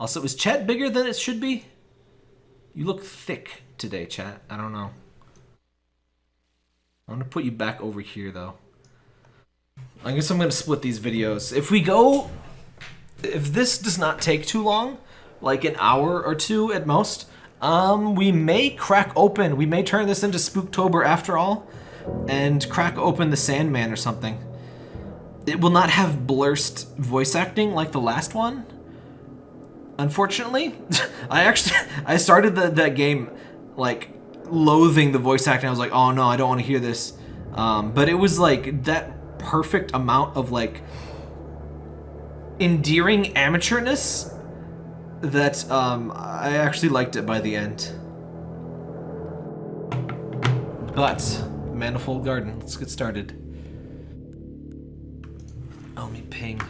Also, is chat bigger than it should be? You look thick today, chat. I don't know. I'm gonna put you back over here, though. I guess I'm gonna split these videos. If we go... If this does not take too long, like an hour or two at most, um, we may crack open. We may turn this into Spooktober after all, and crack open the Sandman or something. It will not have blurst voice acting like the last one, unfortunately. I actually, I started the, that game, like, loathing the voice acting. I was like, oh no, I don't want to hear this. Um, but it was like that perfect amount of like endearing amateurness that um, I actually liked it by the end. But, Manifold Garden, let's get started. Oh, me ping.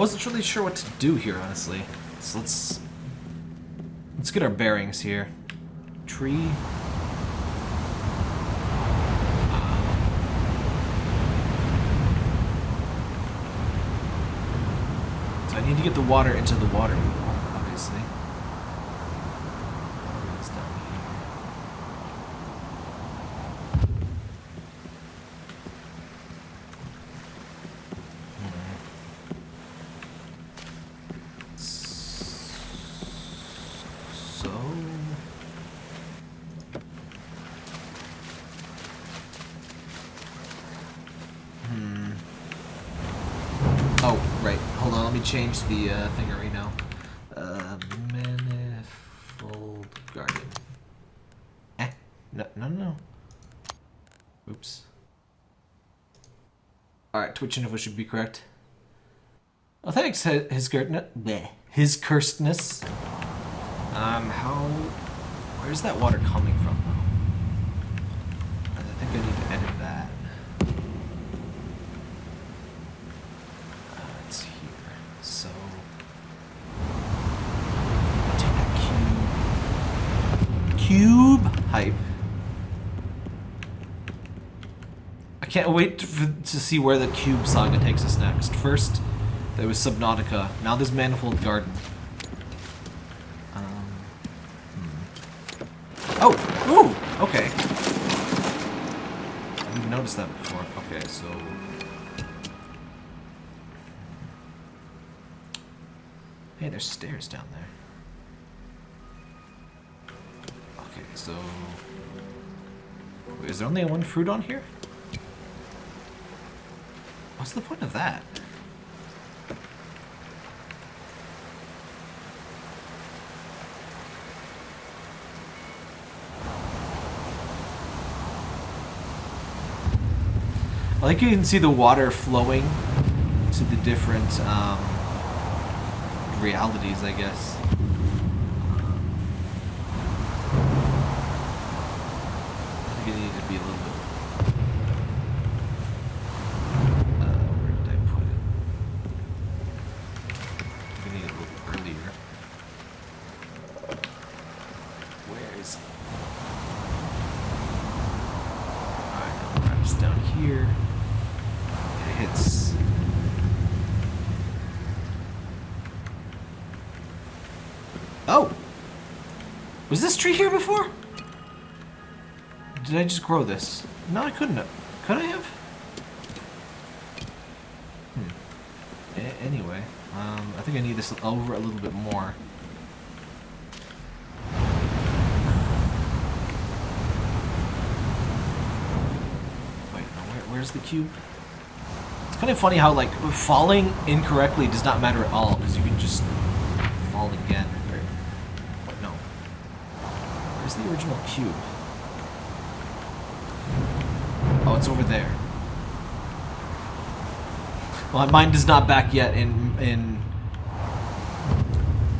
Wasn't really sure what to do here, honestly. So let's... Let's get our bearings here. Tree. So I need to get the water into the water wheel, obviously. It's down here. So... Hmm. Oh, right. Hold on, let me change the uh, thing right now. Uh, manifold garden. Eh. No, no, no. Oops. Alright, Twitch info should be correct. Oh, thanks, his cursedness. His cursedness. Um, how... Where's that water coming from, though? I think I need to edit that. Uh, it's here. So... Take that cube. Cube hype. I can't wait to, to see where the Cube saga takes us next. First, there was Subnautica. Now there's Manifold Garden. Um, hmm. Oh! Ooh! Okay. I didn't notice that before. Okay, so... Hey, there's stairs down there. Okay, so... Wait, is there only one fruit on here? What's the point of that? I like you can see the water flowing to the different um, realities, I guess. I think it needed to be a little bit. Uh, where did I put it? I think I need it a little earlier. Where is it? Alright, now perhaps down here. It hits. Oh! Was this tree here before? Did I just grow this? No, I couldn't have. Could I have? Hmm. A anyway, um, I think I need this over a little bit more. Wait, where's the cube? It's kind of funny how, like, falling incorrectly does not matter at all, because you can just fall again. Or, what, no. Where's the original cube? Oh, it's over there. Well, mine is not back yet in in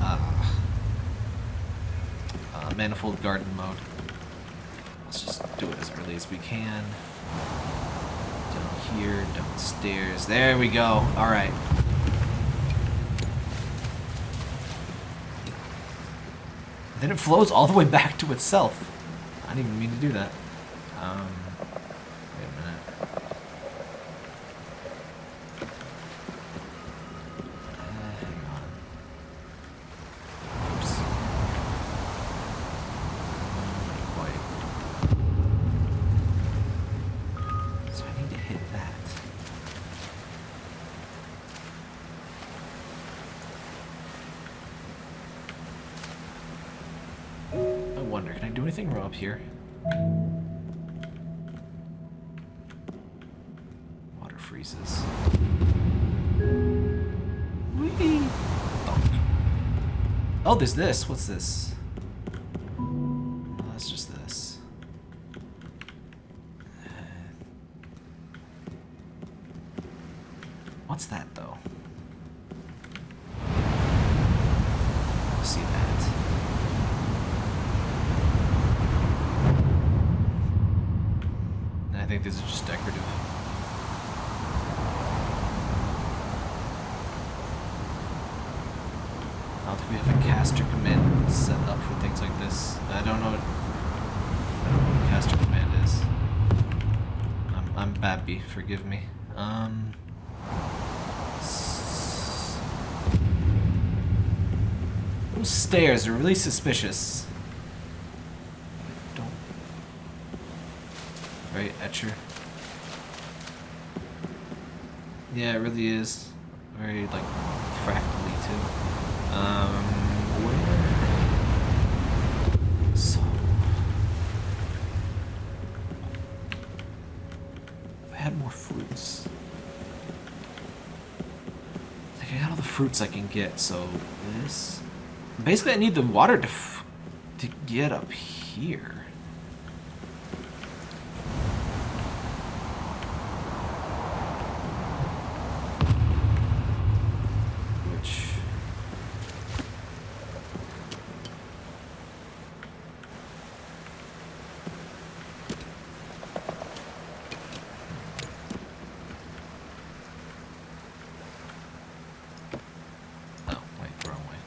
uh, uh, manifold garden mode. Let's just do it as early as we can. Down here, downstairs. There we go. All right. Then it flows all the way back to itself. I didn't even mean to do that. Wrong up here? Water freezes. Whee! Bonk. Oh, there's this. What's this? Oh, that's just this. What's that, though? See that. I think these are just decorative. I don't think we have a caster command set up for things like this. I don't know. I don't know what caster command is. I'm, I'm Babby, forgive me. Um. Those stairs are really suspicious. Don't Right, Etcher. Yeah, it really is. Very, like, fractally, too. Um, where? So... If I had more fruits... I think I got all the fruits I can get, so this... Basically, I need the water to, to get up here. Which... Oh, wait, wrong way.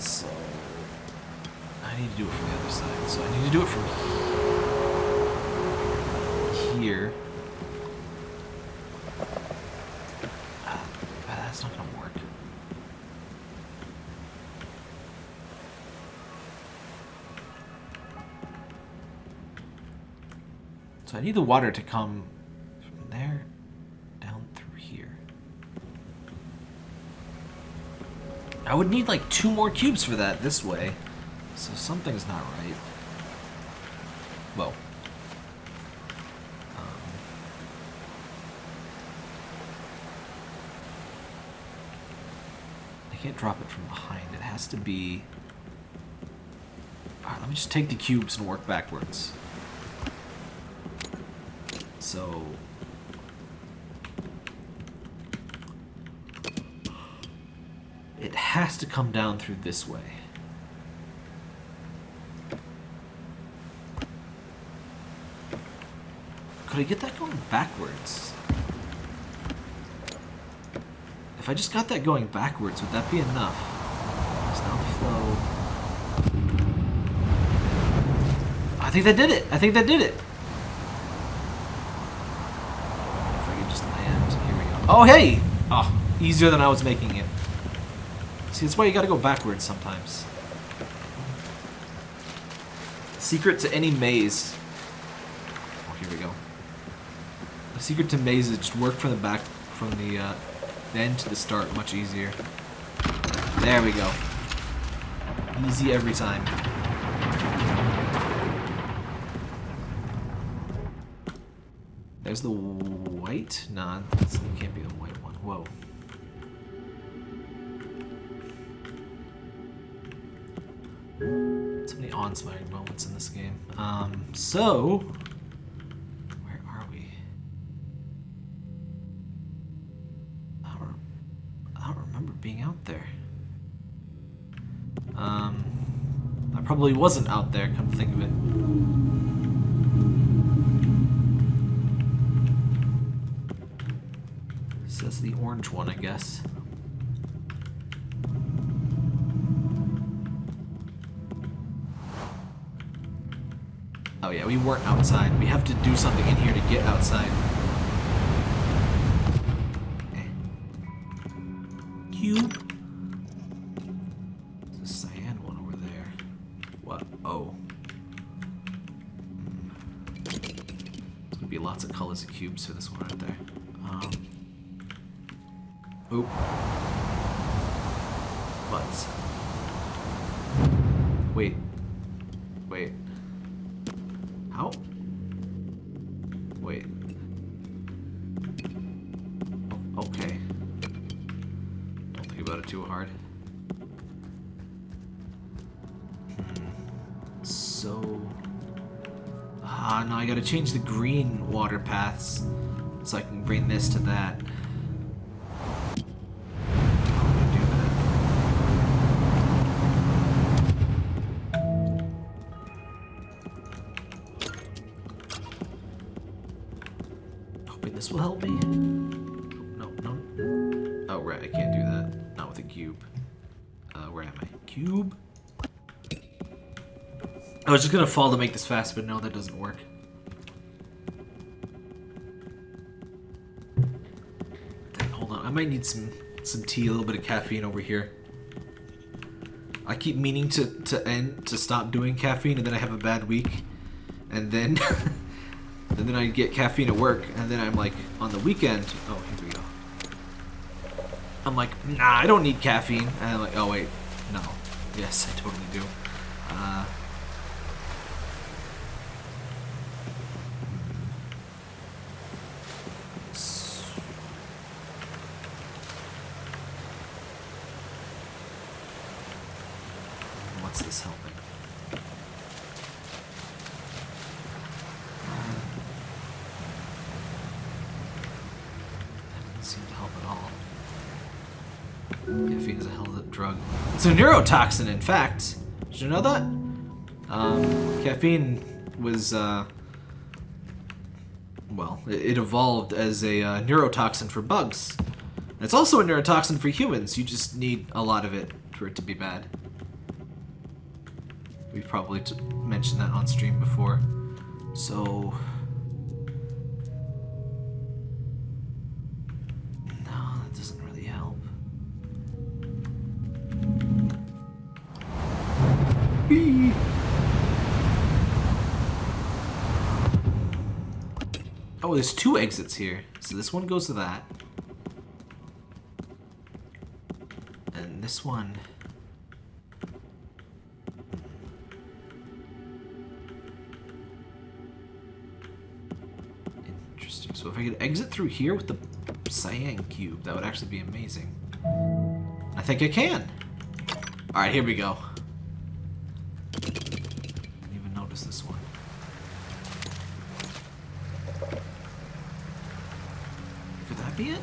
So... I need to do it from the other side. So I need to do it from here. Ah, that's not gonna work. So I need the water to come from there down through here. I would need like two more cubes for that this way. So something's not right. Whoa. Um, I can't drop it from behind. It has to be... Alright, let me just take the cubes and work backwards. So... It has to come down through this way. Could I get that going backwards? If I just got that going backwards, would that be enough? I think that did it. I think that did it. If I could just land. Here we go. Oh, hey! Oh, easier than I was making it. See, that's why you gotta go backwards sometimes. Secret to any maze. Oh, here we go. The secret to maze just work from the back, from the, uh, the end to the start, much easier. There we go. Easy every time. There's the white? Nah, that can't be the white one. Whoa. So many awe-inspiring moments in this game. Um, so... Where are we? I don't, I don't remember being out there. Um, I probably wasn't out there, come think of it. Orange one, I guess. Oh yeah, we weren't outside. We have to do something in here to get outside. Was just gonna fall to make this fast, but no, that doesn't work. Hold on, I might need some some tea, a little bit of caffeine over here. I keep meaning to to end to stop doing caffeine, and then I have a bad week, and then and then I get caffeine at work, and then I'm like on the weekend. Oh, here we go. I'm like, nah, I don't need caffeine, and I'm like, oh wait, no, yes, I totally do. Uh, s- What's this helping? That doesn't seem to help at all. Caffeine is a hell of a drug. It's a neurotoxin, in fact. Did you know that? Um, caffeine was, uh, well, it, evolved as a uh, neurotoxin for bugs. It's also a neurotoxin for humans. You just need a lot of it for it to be bad. We've probably mentioned that on stream before. So... There's two exits here. So this one goes to that. And this one... Interesting. So if I could exit through here with the cyan cube, that would actually be amazing. I think I can. Alright, here we go. Didn't even notice this one. Could that be it?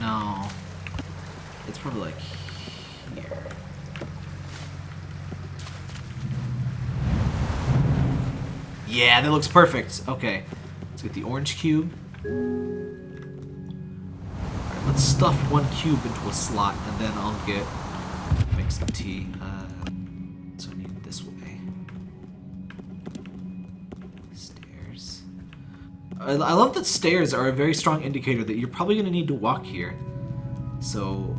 No. It's probably like here. That looks perfect. Okay. Let's get the orange cube. Alright, let's stuff one cube into a slot and then I'll get make some tea. Uh, so I need it this way. Stairs. I, I love that stairs are a very strong indicator that you're probably going to need to walk here. So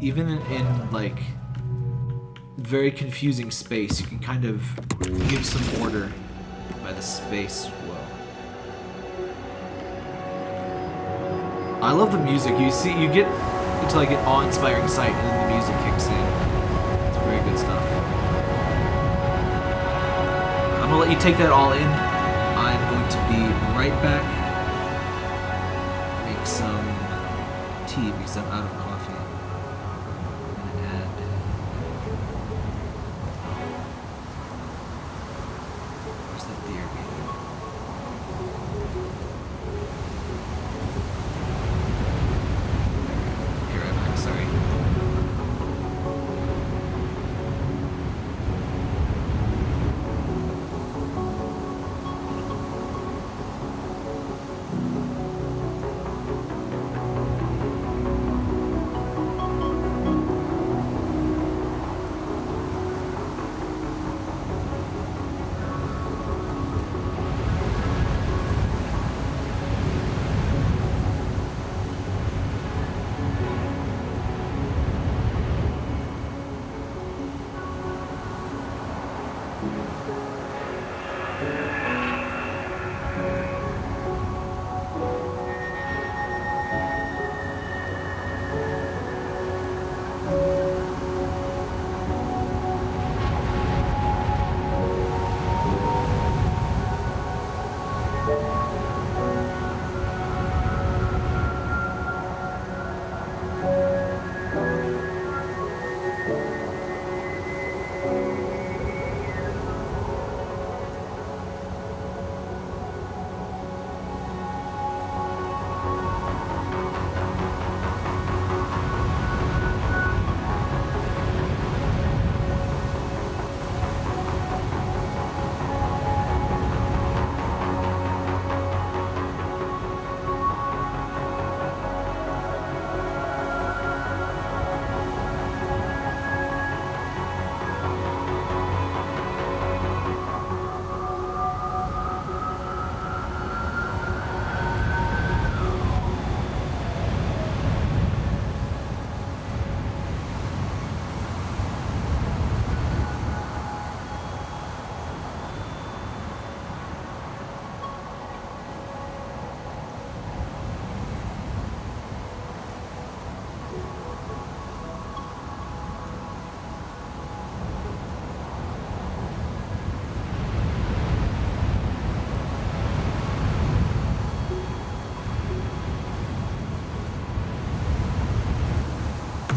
even in, in like very confusing space, you can kind of give some order by the space flow. I love the music. You see, you get into like an awe-inspiring sight, and then the music kicks in. It's very good stuff. I'm gonna let you take that all in. I'm going to be right back. Make some tea because I'm out of Where's that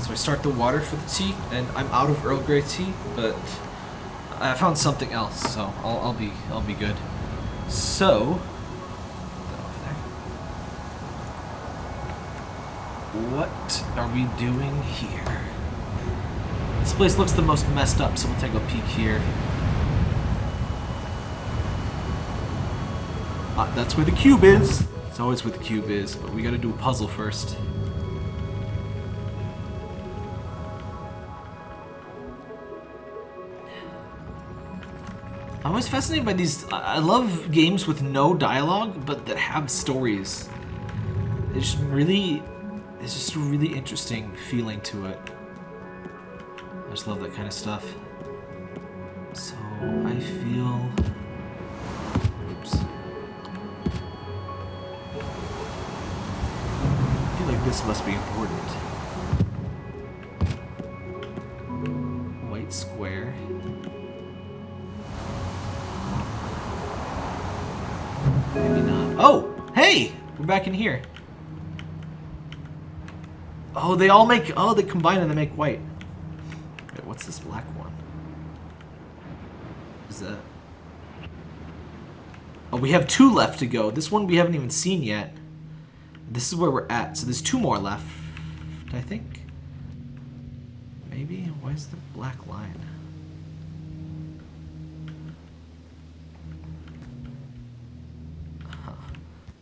So I start the water for the tea, and I'm out of Earl Grey tea, but I found something else, so I'll, I'll be I'll be good. So, what are we doing here? This place looks the most messed up, so we'll take a peek here. Ah, that's where the cube is. It's always where the cube is, but we gotta do a puzzle first. I'm always fascinated by these. I love games with no dialogue, but that have stories. It's just really, it's just a really interesting feeling to it. I just love that kind of stuff. So I feel. Oops. I feel like this must be important. Back in here. Oh, they all make... Oh, they combine and they make white. Wait, what's this black one? Is that... Oh, we have two left to go. This one we haven't even seen yet. This is where we're at. So there's two more left, I think. Maybe? Why is the black line?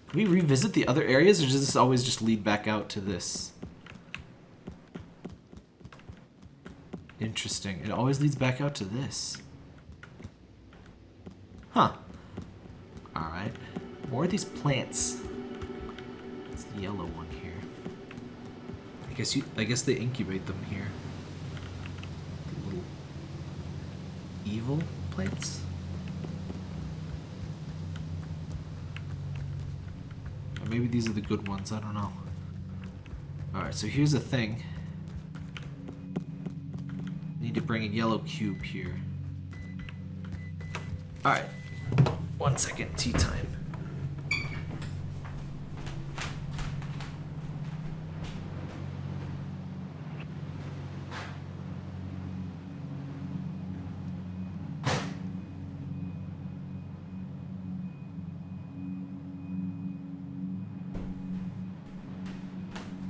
Can we revisit the other areas, or does this always just lead back out to this? Interesting. It always leads back out to this. Huh. Alright. More of these plants. It's the yellow one here. I guess you I guess they incubate them here. The little evil plants? Or maybe these are the good ones, I don't know. Alright, so here's the thing. Need to bring a yellow cube here. Alright. One second, tea time.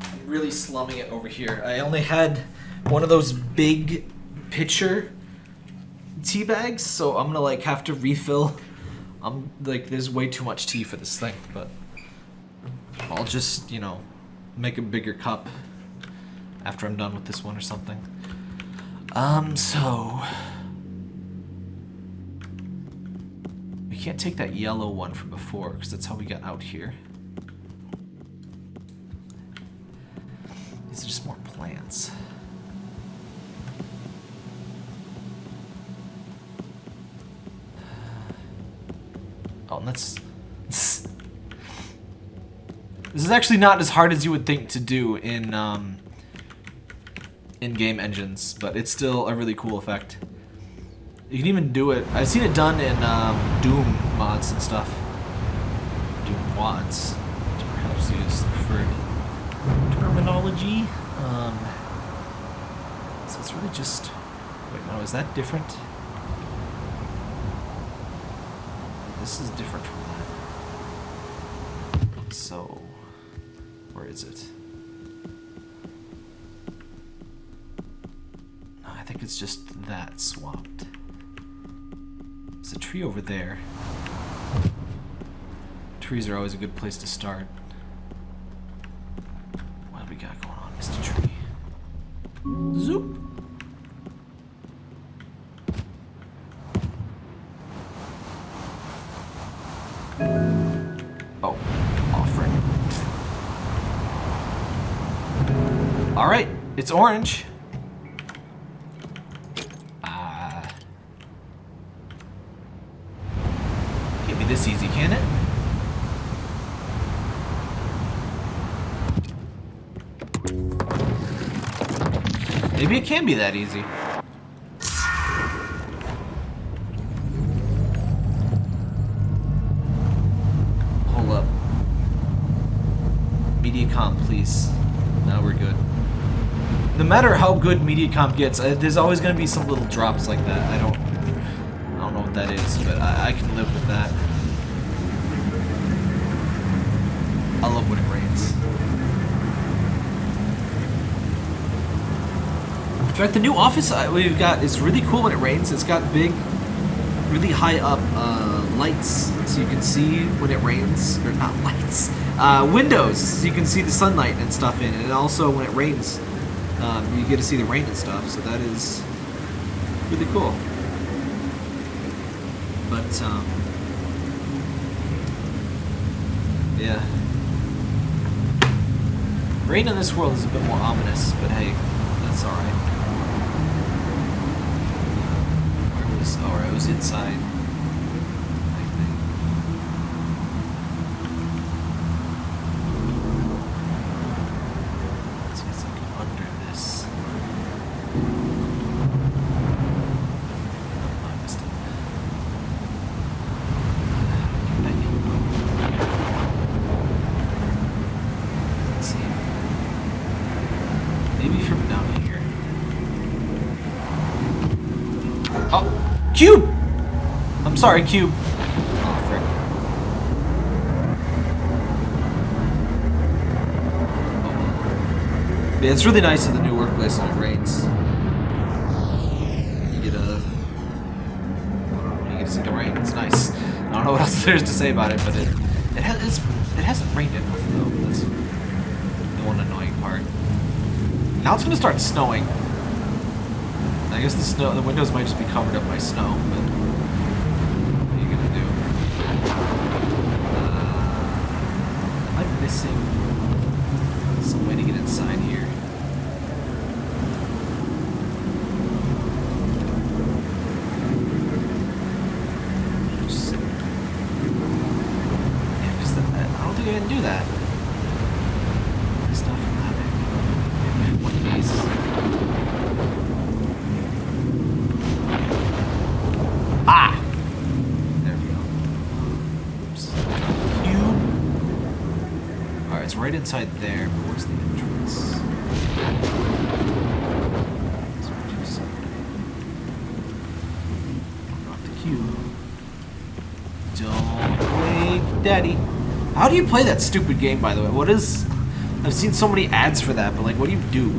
I'm really slumming it over here. I only had one of those big pitcher tea bags, so I'm gonna like have to refill. I'm like, there's way too much tea for this thing, but I'll just, you know, make a bigger cup after I'm done with this one or something. Um, so we can't take that yellow one from before because that's how we got out here. That's... This is actually not as hard as you would think to do in, um, in-game engines, but it's still a really cool effect. You can even do it. I've seen it done in um, Doom mods and stuff. Doom mods, to perhaps use the preferred terminology. Um, so it's really just. Wait, no, is that different? This is different from that. So, where is it? No, I think it's just that swapped. There's a tree over there. Trees are always a good place to start. What do we got going on, Mr. Tree? Zoop! It's orange. Ah. Can't be this easy, can it? Maybe it can be that easy. No matter how good Mediacom gets, uh, there's always going to be some little drops like that. I don't, I don't know what that is, but I, I can live with that. I love when it rains. In fact, the new office we've got is really cool when it rains. It's got big, really high up uh, lights, so you can see when it rains. Or not lights, uh, windows, so you can see the sunlight and stuff in. And also when it rains, um, you get to see the rain and stuff. So that is really cool. But um, yeah, rain in this world is a bit more ominous. But hey, that's all right. Where was? Oh, I was inside. I think. Let's see if I can under this. Oh, I missed it. Let's see. Maybe from down here. Oh, cube! I'm sorry, cube. Oh, frick. Oh. Yeah, it's really nice at the new workplace when it rains. You get a, you get to see the rain. It's nice. I don't know what else there's to say about it, but it it has it hasn't rained enough though. That's the one annoying part. Now it's gonna start snowing. I guess the snow, the windows might just be covered up by snow, but what are you gonna do? Uh, am I missing some way to get inside here? Just- Yeah, 'cause the- I don't think I can do that. It's not from that big. Maybe from one of these. Ah! There we go. Oops. Cube. Alright, it's right inside there, but where's the entrance? Not the cube. Don't wake daddy. How do you play that stupid game, by the way? What is... I've seen so many ads for that, but like, what do you do?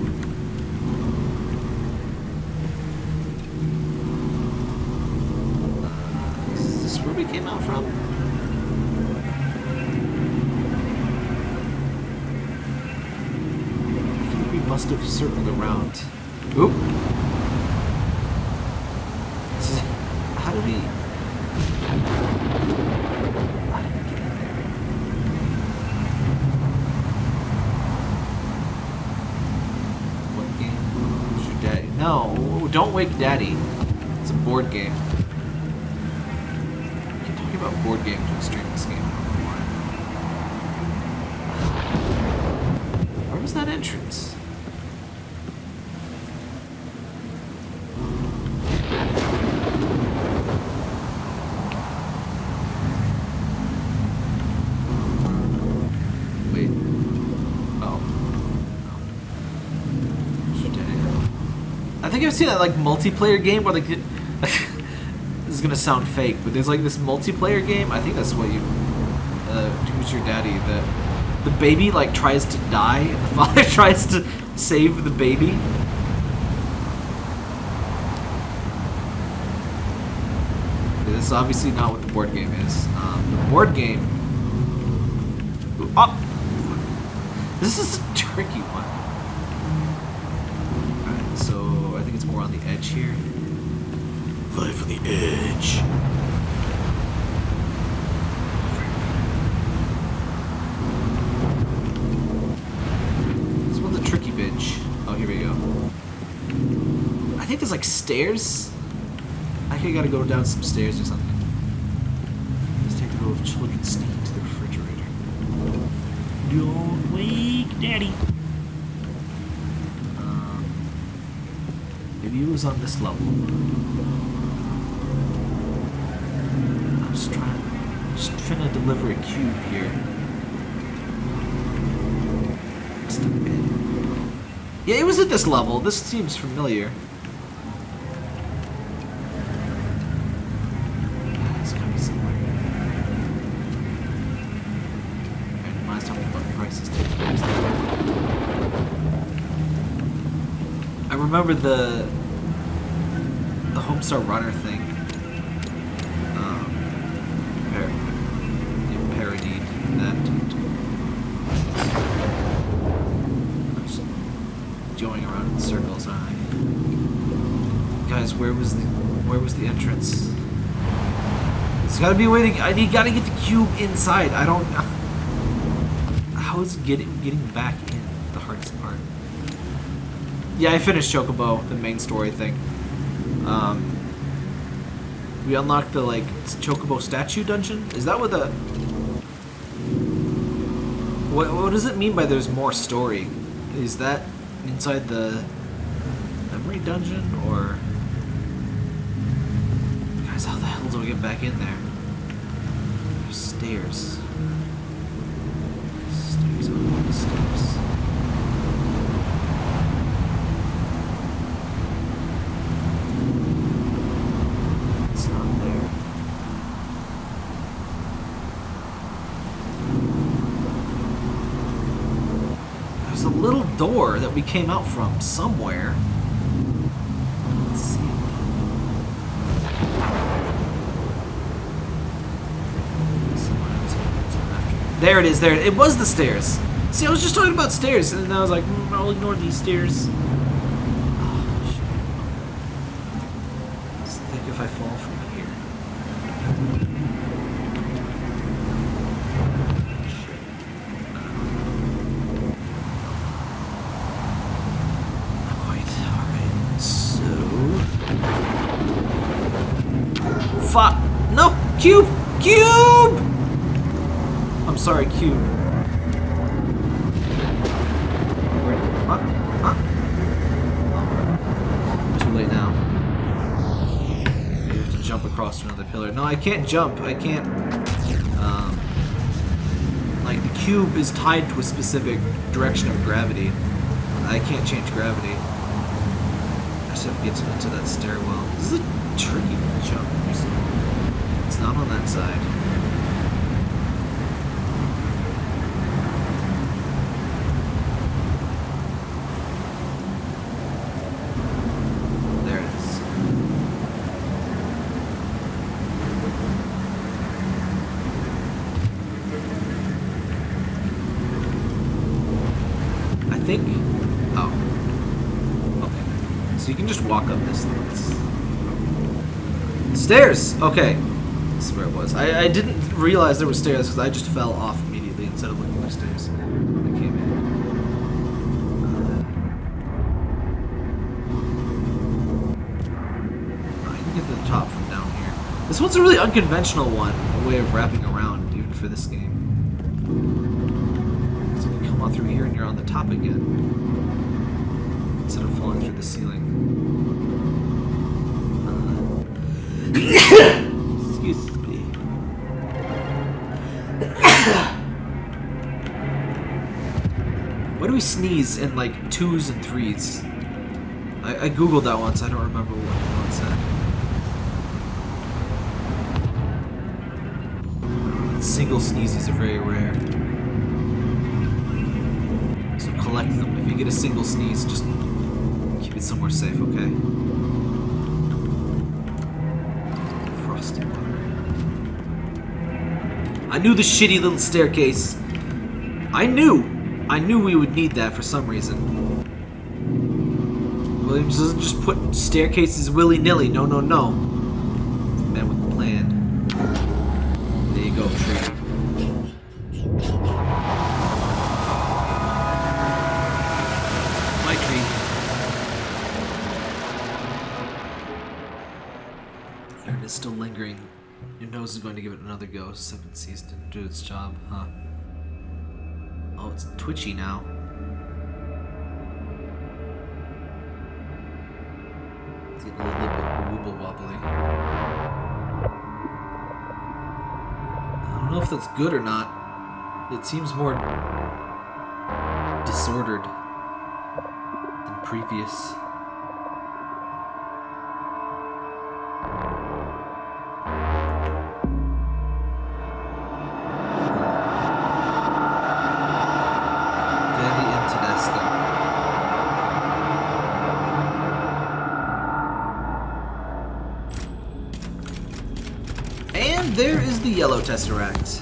Daddy. It's a board game. Keep talking thinking about board game to stream this game. Where was that entrance? Wait. Oh. I've seen that like multiplayer game where like it, this is gonna sound fake, but there's like this multiplayer game. I think that's what you. Uh, who's your daddy? That the baby like tries to die, and the father tries to save the baby. This is obviously not what the board game is. Um, the board game. Oh, this is a tricky one. Alright, so I think it's more on the edge here. Life on the edge. This one's a tricky bitch. Oh, here we go. I think there's like stairs. I think I gotta go down some stairs or something. Let's take the row of children sneaking to the refrigerator. Don't wake daddy. Um, was on this level. I'm just trying, just trying to deliver a cube here. Yeah, it was at this level. This seems familiar. Ah, it's gotta be somewhere. Randomized how many button prices take place. I remember the the a Runner thing. Um, parodied that. Just going around in circles. Huh? Guys, where was the where was the entrance? There's gotta be to. I need gotta get the cube inside. I don't. How is getting getting back in the hardest part? Yeah, I finished Chocobo, the main story thing. Um, we unlocked the like Chocobo statue dungeon. Is that what the? What what does it mean by there's more story? Is that inside the memory dungeon or? Guys, how the hell do we get back in there? There's stairs. Stairs on the stairs. It's not there. There's a little door that we came out from somewhere. Let's see. There it is. There it was. The stairs. See, I was just talking about stairs, and I was like, mm, I'll ignore these stairs. Oh, shit. Just think if I fall from here. Alright, alright. So. Fuck. No! Cube! Cube! I'm sorry, Cube. Where? Huh? Huh? Too late now. You have to jump across to another pillar. No, I can't jump. I can't. Um, like, the cube is tied to a specific direction of gravity. I can't change gravity. I just have to get to, to that stairwell. This is a tricky jump. It's not on that side. There it is. I think. Oh. Okay. So you can just walk up this thing. Stairs! Okay. This is where it was. I, I didn't realize there were stairs because I just fell off immediately instead of looking for stairs. I came in. Uh, I can get to the top from down here. This one's a really unconventional one, a way of wrapping around, even for this game. So you come on through here and you're on the top again. Instead of falling through the ceiling. Excuse me. Why do we sneeze in like twos and threes? I, I googled that once. I don't remember what one said. Single sneezes are very rare. So collect them. If you get a single sneeze, just keep it somewhere safe, okay? Frosty water. I knew the shitty little staircase. I knew. I knew we would need that for some reason. Williams doesn't just put staircases willy-nilly. No, no, no. Do its job, huh? Oh, it's twitchy now. It's getting a little bit wobble wobbly. I don't know if that's good or not. It seems more disordered than previous. There is the yellow tesseract.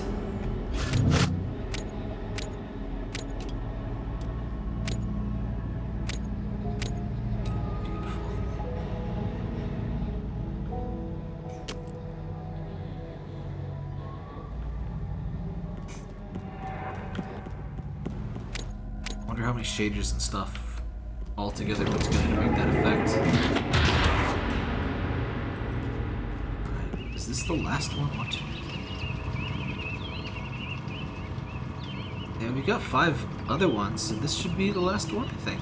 Wonder how many shaders and stuff all together put together to make that effect. Is this the last one? Two. Yeah, we got five other ones, so this should be the last one, I think.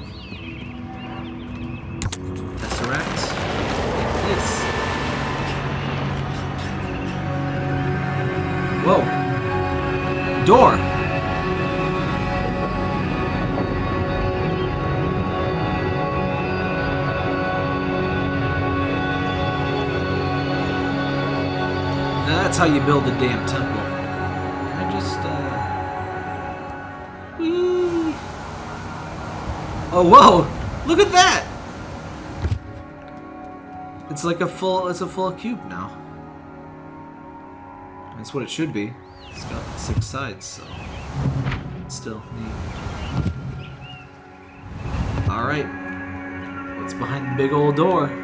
Tesseract. It is. Whoa. Door. How you build a damn temple. I just, uh... Whee! Oh, whoa! Look at that! It's like a full, it's a full cube now. That's what it should be. It's got six sides, so... It's Still neat. Alright. What's behind the big old door?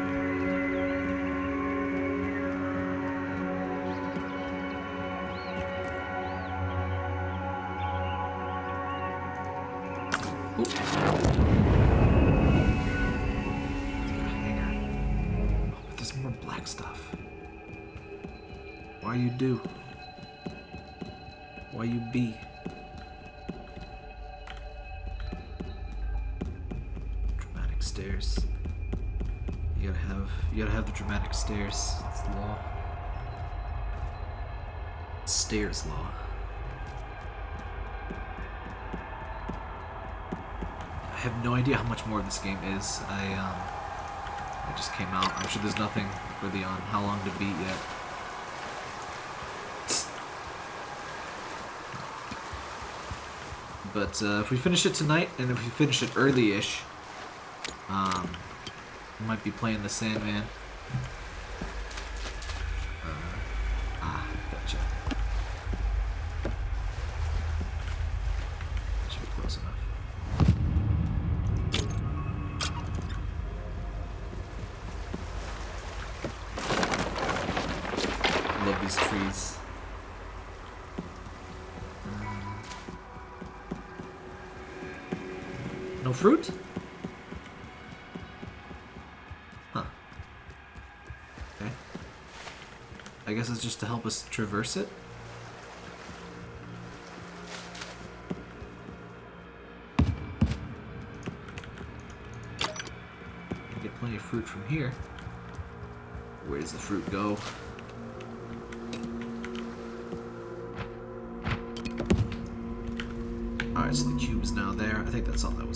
Stairs. I have no idea how much more this game is. I um, it just came out. I'm sure there's nothing really on how long to beat yet. But uh, if we finish it tonight, and if we finish it early-ish, um, might be playing the Sandman. No fruit? Huh. Okay. I guess it's just to help us traverse it. Get plenty of fruit from here. Where does the fruit go? Alright, so the cube is now there. I think that's all that was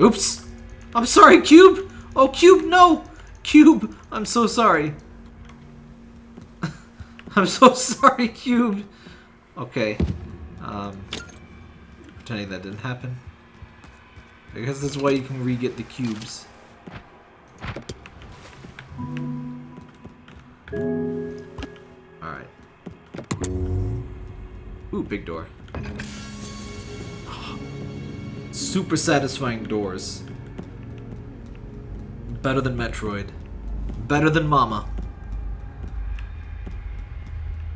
Oops! I'm sorry, Cube! Oh, Cube, no! Cube, I'm so sorry. I'm so sorry, Cube. Okay. Um, pretending that didn't happen. I guess that's why you can re-get the cubes. Alright. Ooh, big door. Super satisfying doors. Better than Metroid. Better than Mama.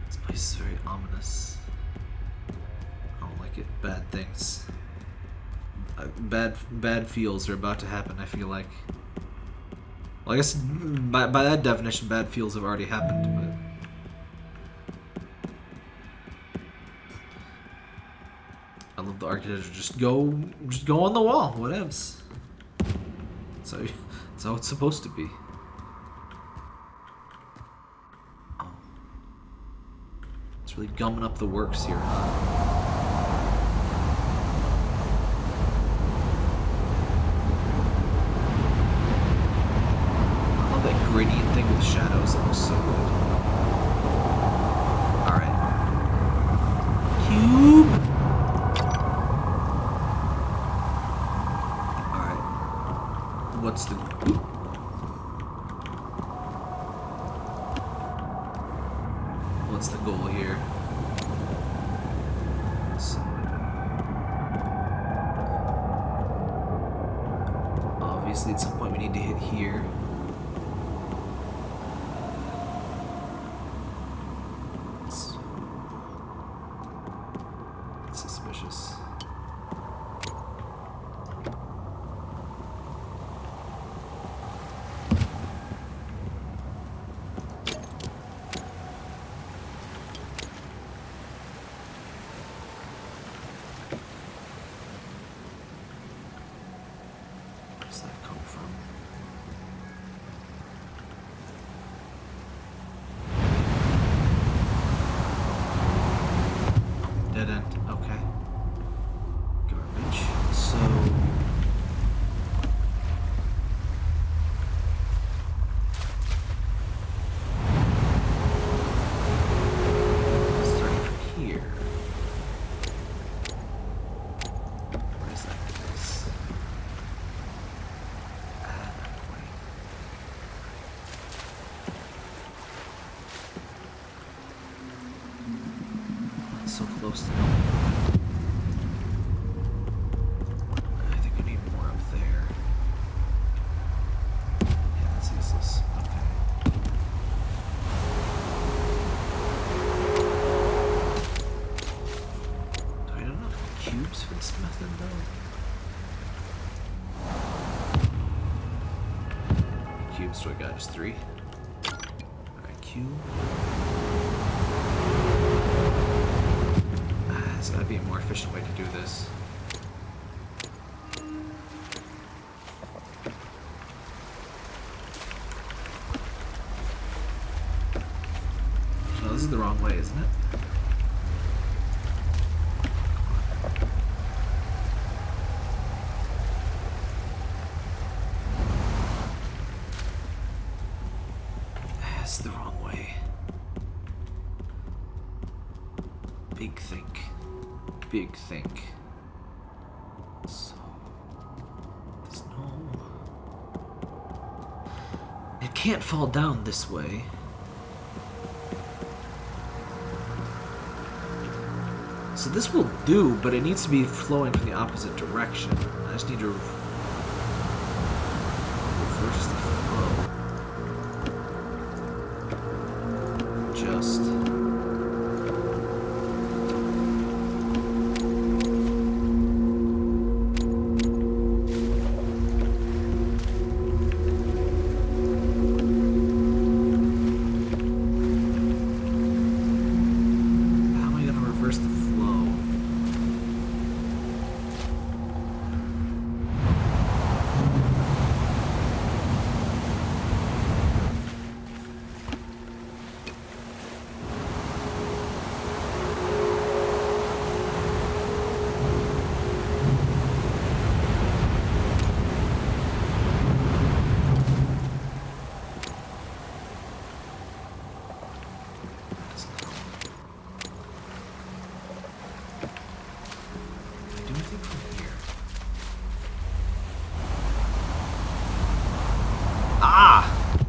This place is very ominous. I don't like it. Bad things. Uh, bad bad feels are about to happen, I feel like. Well, I guess by, by that definition, bad feels have already happened, the architecture. Just go, just go on the wall. Whatevs. So, that's how it's supposed to be. Oh. It's really gumming up the works here. Oh, Cubes I got? Just three? Alright, cube. Ah, There's gotta be a more efficient way to do this. No, this is the wrong way, isn't it? That's the wrong way. Big think. Big thing. So. There's no. It can't fall down this way. So this will do, but it needs to be flowing from the opposite direction. I just need to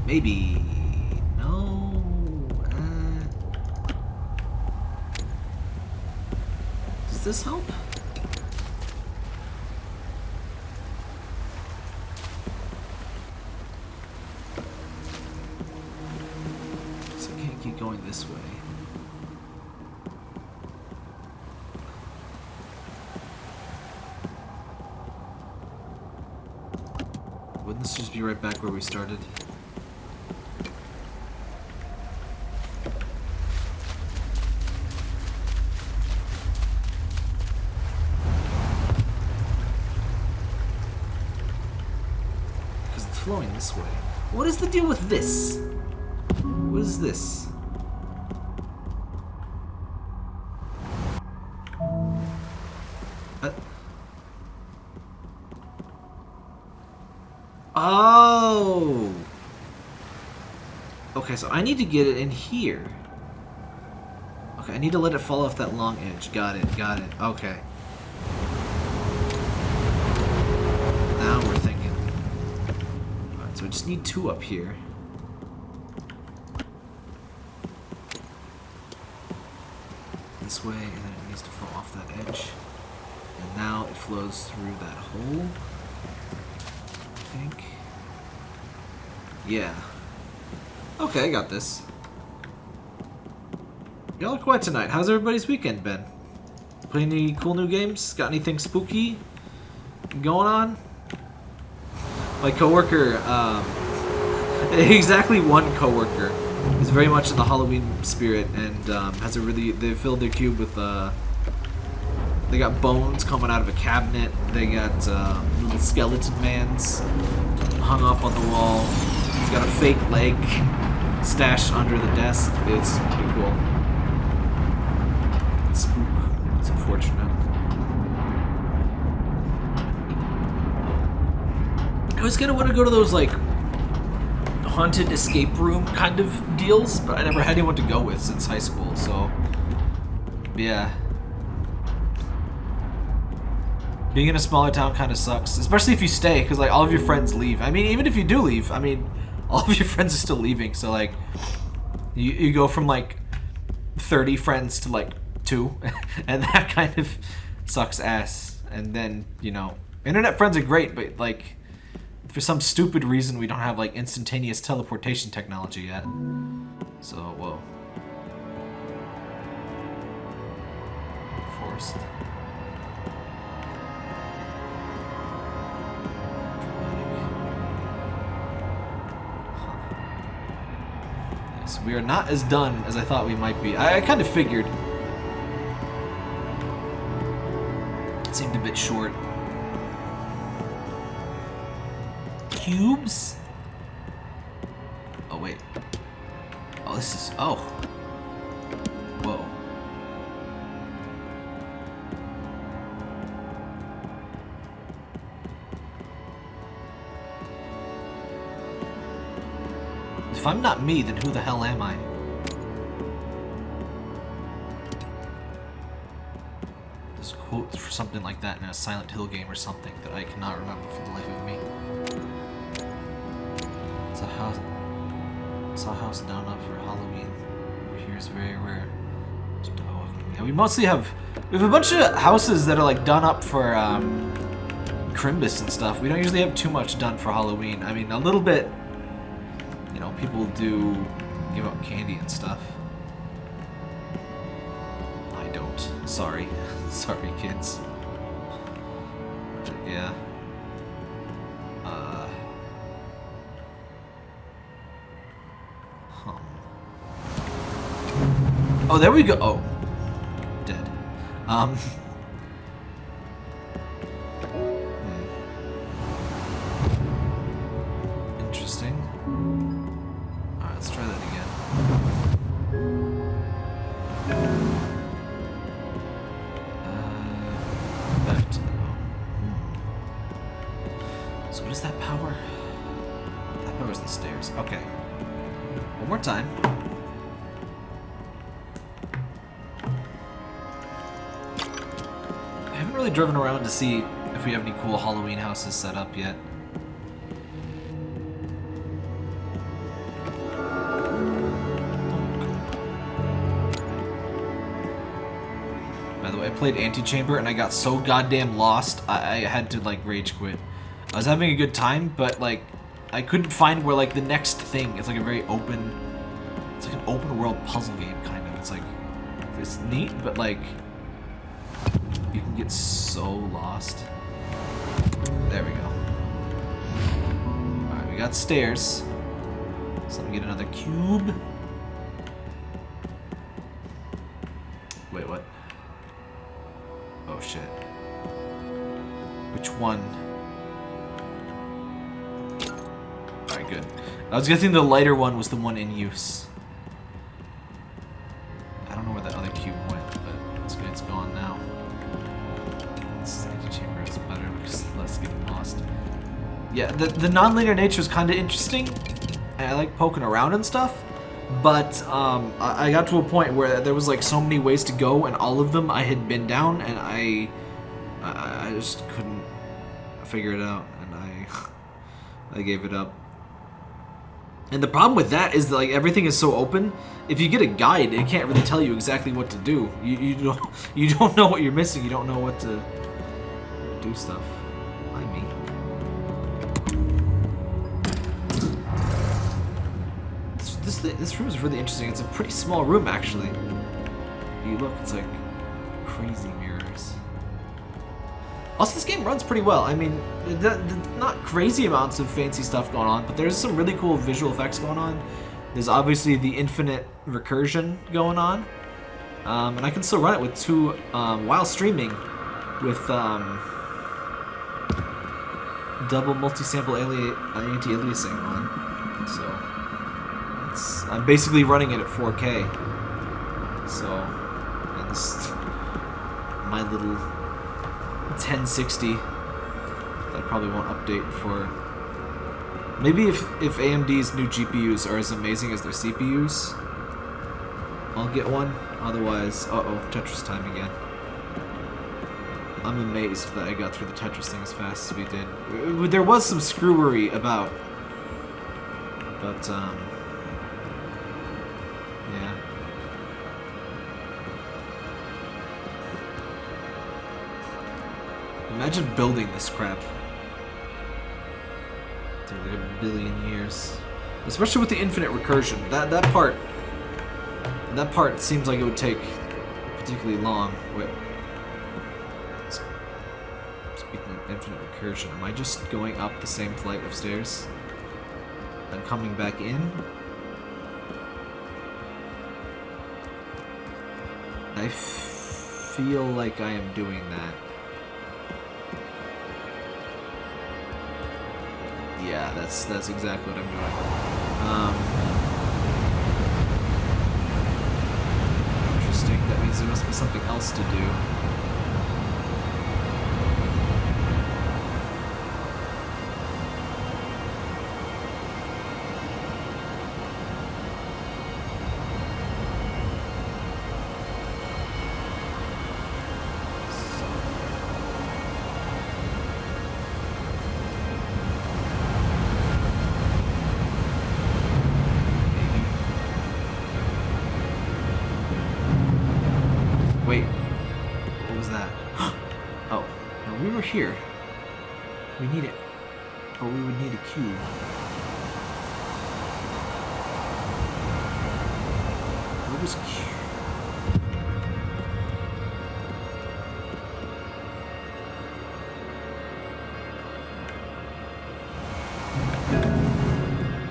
Maybe. No. Uh, does this help? So I can't keep going this way. Wouldn't this just be right back where we started? Because it's flowing this way. What is the deal with this? What is this? Uh, Oh. Okay, so I need to get it in here. Okay, I need to let it fall off that long edge. Got it, got it. Okay. Just need two up here. This way, and then it needs to fall off that edge. And now it flows through that hole. I think. Yeah. Okay, I got this. Y'all are quiet tonight. How's everybody's weekend been? Play any cool new games? Got anything spooky going on? My coworker, um, exactly one coworker is very much in the Halloween spirit and um, has a really. They filled their cube with. Uh, they got bones coming out of a cabinet. They got uh, little skeleton mans hung up on the wall. He's got a fake leg stashed under the desk. It's pretty cool. It's spook. It's unfortunate. Kind of want to go to those like haunted escape room kind of deals, but I never had anyone to go with since high school. So yeah. Being in a smaller town kind of sucks, especially if you stay, because like all of your friends leave. I mean, even if you do leave, I mean, all of your friends are still leaving. So like, you you go from like thirty friends to like two, and that kind of sucks ass. And then you know, internet friends are great, but like, for some stupid reason, we don't have like instantaneous teleportation technology yet. So whoa. Forced. We are not as done as I thought we might be. I, I kind of figured. It seemed a bit short. Cubes? Oh, wait. Oh, this is... Oh. Whoa. If I'm not me, then who the hell am I? There's a quote for something like that in a Silent Hill game or something that I cannot remember for the life of me. Saw house down up for Halloween. Over here is very rare. Yeah, we mostly have we have a bunch of houses that are like done up for um, Crimbus and stuff. We don't usually have too much done for Halloween. I mean, a little bit. You know, people do give out candy and stuff. Oh, there we go. Oh. Dead. Um. see if we have any cool Halloween houses set up yet. By the way, I played Antichamber and I got so goddamn lost, I, I had to, like, rage quit. I was having a good time, but, like, I couldn't find where, like, the next thing. It's, like, a very open... It's, like, an open-world puzzle game, kind of. It's, like, it's neat, but, like so lost. There we go. Alright, we got stairs. So let me get another cube. Wait, what? Oh shit. Which one? Alright, good. I was guessing the lighter one was the one in use. Yeah, the, the non-linear nature is kind of interesting. I like poking around and stuff, but um, I, I got to a point where there was like so many ways to go, and all of them I had been down, and I, I, I just couldn't figure it out, and I, I gave it up. And the problem with that is that like everything is so open. If you get a guide, it can't really tell you exactly what to do. You you don't you don't know what you're missing. You don't know what to do stuff. This this, room is really interesting. It's a pretty small room actually. You look, it's like crazy mirrors. Also, this game runs pretty well. I mean, not crazy amounts of fancy stuff going on, but there's some really cool visual effects going on. There's obviously the infinite recursion going on. Um, and I can still run it with two, um, while streaming, with um, double multi-sample anti-aliasing on. I'm basically running it at 4K. So, my little 1060 that probably won't update for. Maybe if if AMD's new GPUs are as amazing as their CPUs I'll get one. Otherwise uh-oh Tetris time again. I'm amazed that I got through the Tetris thing as fast as we did. There was some screwery about but um Imagine building this crap. Through like a billion years. Especially with the infinite recursion. That that part that part seems like it would take particularly long. Wait. Speaking of infinite recursion, am I just going up the same flight of stairs? And coming back in? I feel like I am doing that. Yeah, that's that's exactly what I'm doing. Um, interesting. That means there must be something else to do. Here. We need it, Or we would need a cube. What was cube?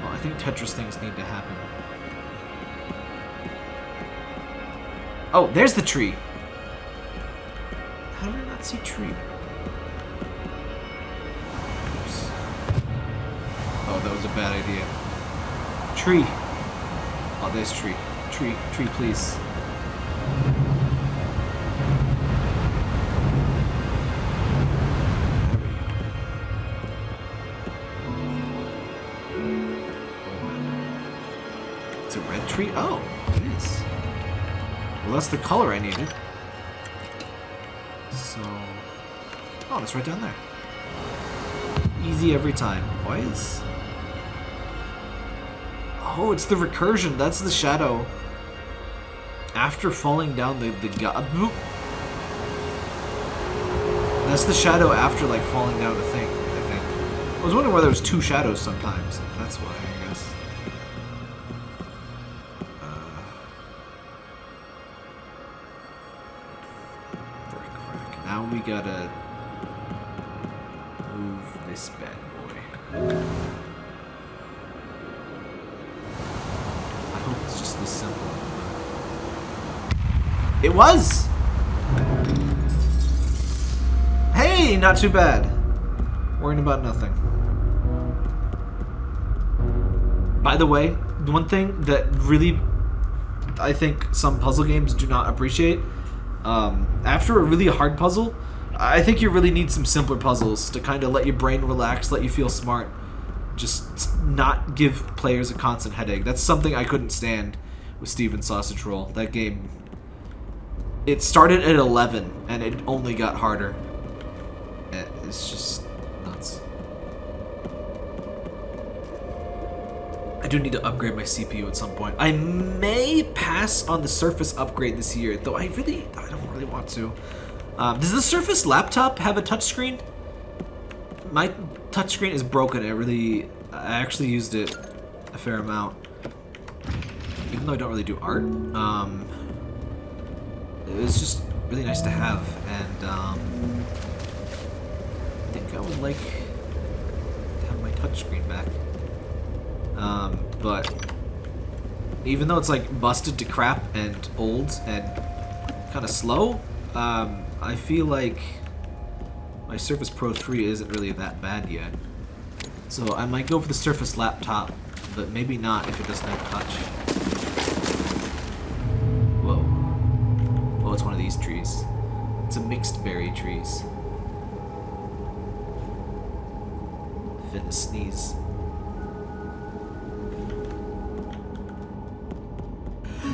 Well, I think Tetris things need to happen. Oh, there's the tree. How did I not see tree? Tree. Oh, there's tree. Tree, tree, please. It's a red tree? Oh, it is. Well, that's the color I needed. So... Oh, it's right down there. Easy every time. Is... Oh, it's the recursion. That's the shadow. After falling down the, the god... That's the shadow after like falling down a thing, I think. I was wondering why it was two shadows sometimes. That's why, I guess. Uh. Now we gotta Was! Hey, not too bad. Worrying about nothing. By the way, one thing that really I think some puzzle games do not appreciate, um, after a really hard puzzle, I think you really need some simpler puzzles to kind of let your brain relax, let you feel smart. Just not give players a constant headache. That's something I couldn't stand with Stephen Sausage Roll. That game, it started at 11 and it only got harder. It's just nuts. I do need to upgrade my CPU at some point. I may pass on the Surface upgrade this year, though I really, I don't really want to. Um, does the Surface laptop have a touchscreen? My touchscreen is broken. I really, I actually used it a fair amount. Even though I don't really do art. Um, it was just really nice to have, and um, I think I would like to have my touchscreen back. Um, but even though it's like busted to crap and old and kind of slow, um, I feel like my Surface Pro 3 isn't really that bad yet. So I might go for the Surface laptop, but maybe not if it doesn't have touch. It's one of these trees. It's a mixed berry trees. Finna sneeze.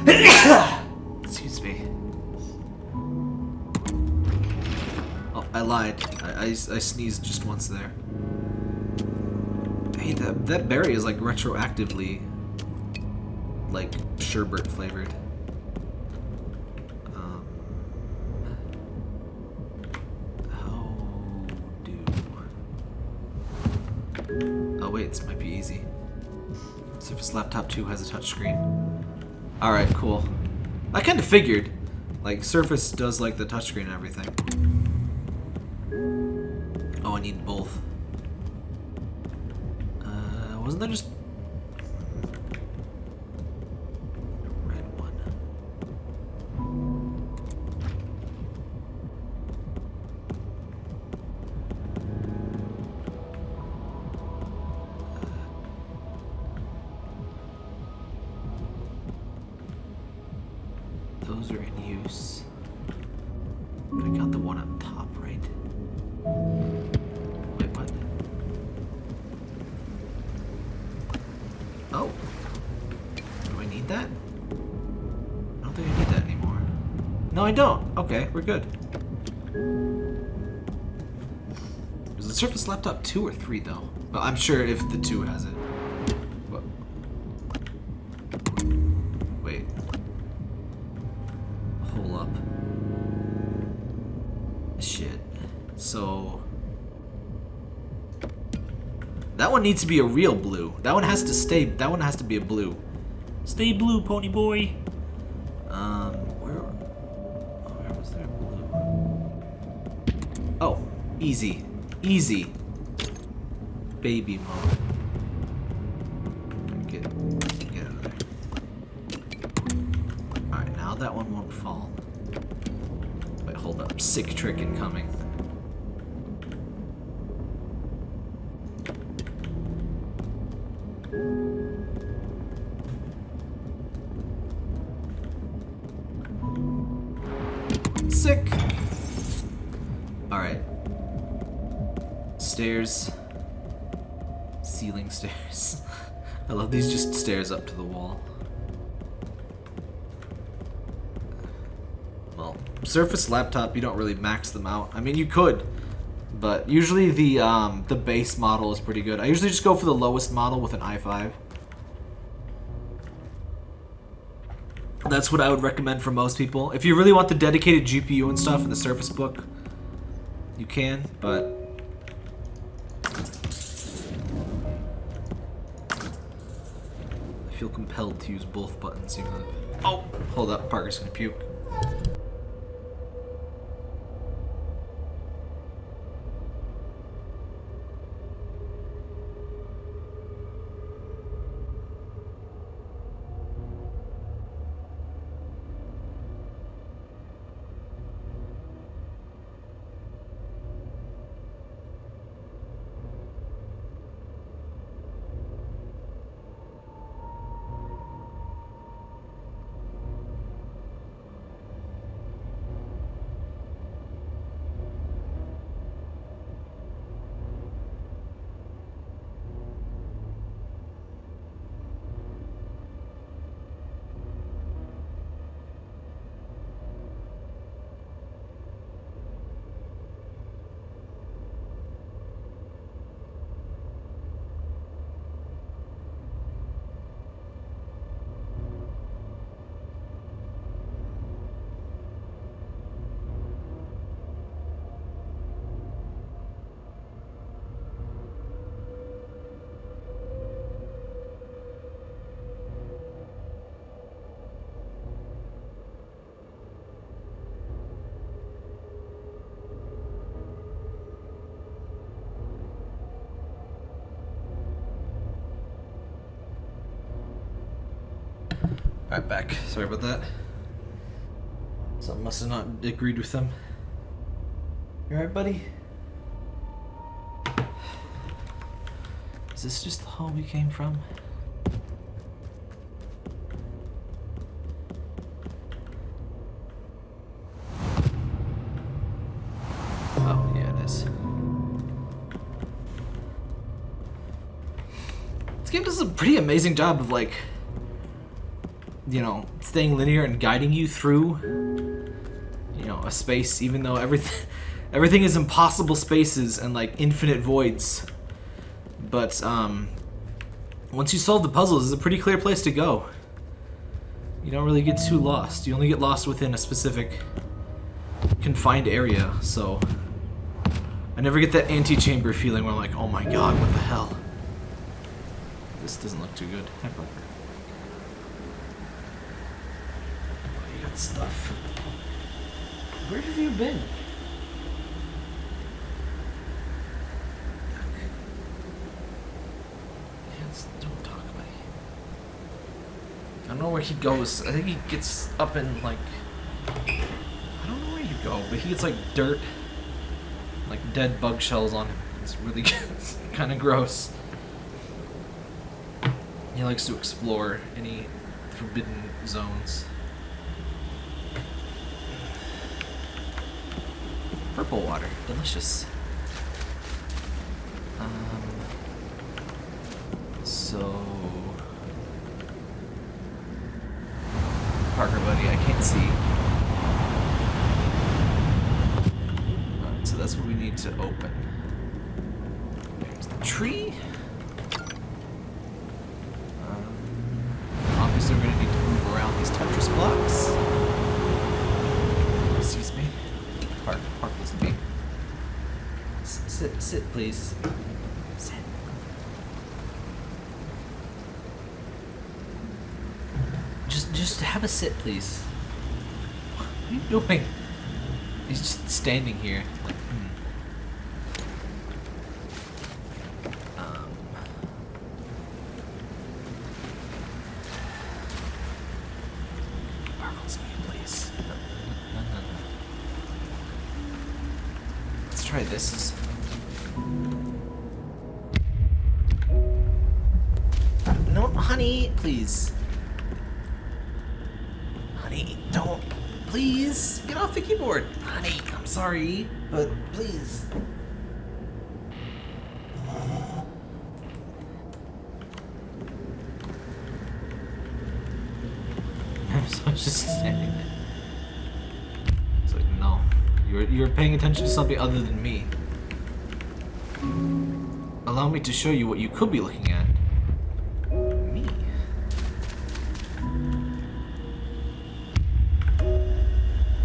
Excuse me. Oh, I lied. I, I, I sneezed just once there. Hey, that, that berry is like retroactively like sherbet flavored. 2 has a touchscreen. Alright, cool. I kind of figured. Like, Surface does like the touchscreen and everything. Oh, I need both. Uh, wasn't there just... we're good. Is the Surface Laptop 2 or 3, though? Well, I'm sure if the 2 has it. What? Wait. Hold up. Shit. So... That one needs to be a real blue. That one has to stay... That one has to be a blue. Stay blue, pony boy. Easy. Easy. Baby mode. That one won't fall. Wait, hold up. Sick trick incoming. Sick. Alright. Stairs. Ceiling stairs. I love these just stairs up to the wall. Well, Surface laptop, you don't really max them out. I mean, you could, but usually the um, the base model is pretty good. I usually just go for the lowest model with an i5. That's what I would recommend for most people. If you really want the dedicated GPU and stuff in the Surface Book, you can, but compelled to use both buttons even though... Oh! Hold up, Parker's gonna puke. Alright, back. Sorry about that. Something must have not agreed with them. You alright, buddy? Is this just the hall we came from? Oh, yeah, it is. This game does a pretty amazing job of, like, you know, staying linear and guiding you through, you know, a space, even though everything, everything is impossible spaces and like infinite voids. But um, once you solve the puzzles, it's a pretty clear place to go. You don't really get too lost. You only get lost within a specific confined area. So I never get that Antichamber feeling where I'm like, oh my god, what the hell? This doesn't look too good. Parker. stuff. Where have you been? don't talk. I don't know where he goes. I think he gets up in, like... I don't know where you go, but he gets, like, dirt. Like, dead bug shells on him. It's really kind of gross. He likes to explore any forbidden zones. Water. Delicious. Um, so... Parker, buddy, I can't see. Right, so that's what we need to open. There's the tree. Um, obviously, we're going to need to move around these Tetris blocks. Excuse me. Park, park, listen to me. S sit, sit, please. Sit. Just, just have a sit, please. What are you doing? He's just standing here. Was just standing there. It's like, no. You're, you're paying attention to something other than me. Allow me to show you what you could be looking at. Me.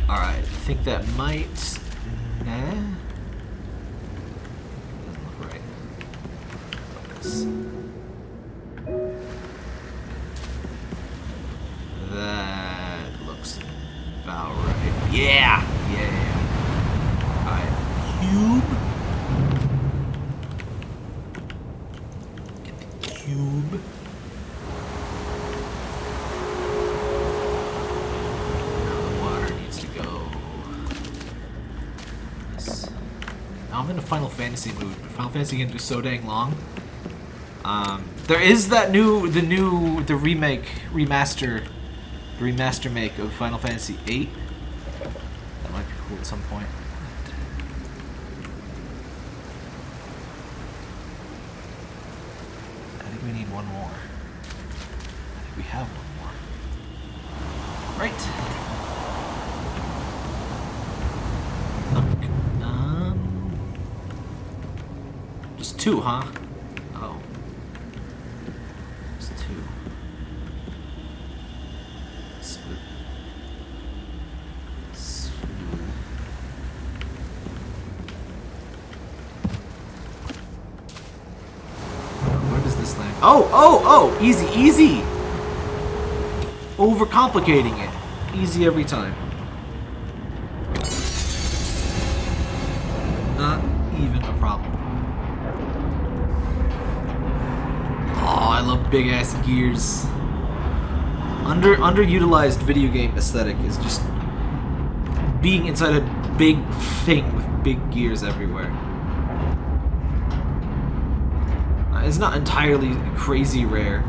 Alright, I think that might... I'm in a Final Fantasy mood, Final Fantasy can do so dang long. Um, there is that new, the new, the remake, remaster, remaster make of Final Fantasy VIII. That might be cool at some point. I think we need one more. I think we have one more. Right. Okay. Um, just two, huh? Oh. Just two. Split. Split. Where does this land? Oh, oh, oh! Easy, easy! Overcomplicating it. Easy every time. Not even a problem. Oh, I love big ass gears. Under underutilized video game aesthetic is just being inside a big thing with big gears everywhere. Uh, It's not entirely crazy rare.